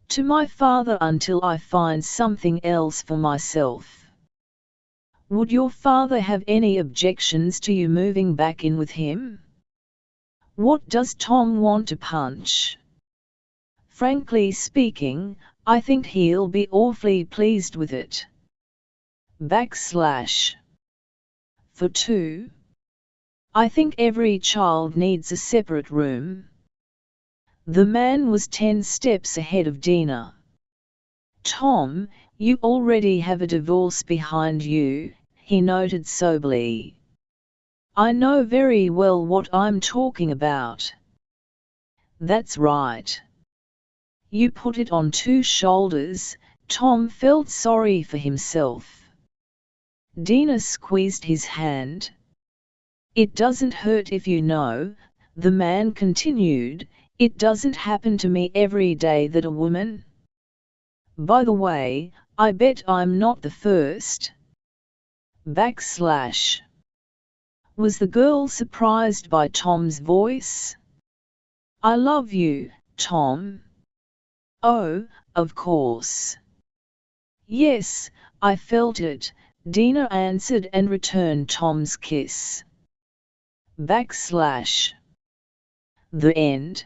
To my father until I find something else for myself. Would your father have any objections to you moving back in with him? What does Tom want to punch? Frankly speaking, I think he'll be awfully pleased with it. Backslash. For two. I think every child needs a separate room. The man was ten steps ahead of Dina. Tom, you already have a divorce behind you, he noted soberly. I know very well what I'm talking about. That's right. You put it on two shoulders, Tom felt sorry for himself. Dina squeezed his hand. It doesn't hurt if you know, the man continued, it doesn't happen to me every day that a woman. By the way, I bet I'm not the first. Backslash. Was the girl surprised by Tom's voice? I love you, Tom. Oh, of course. Yes, I felt it, Dina answered and returned Tom's kiss. Backslash. The end.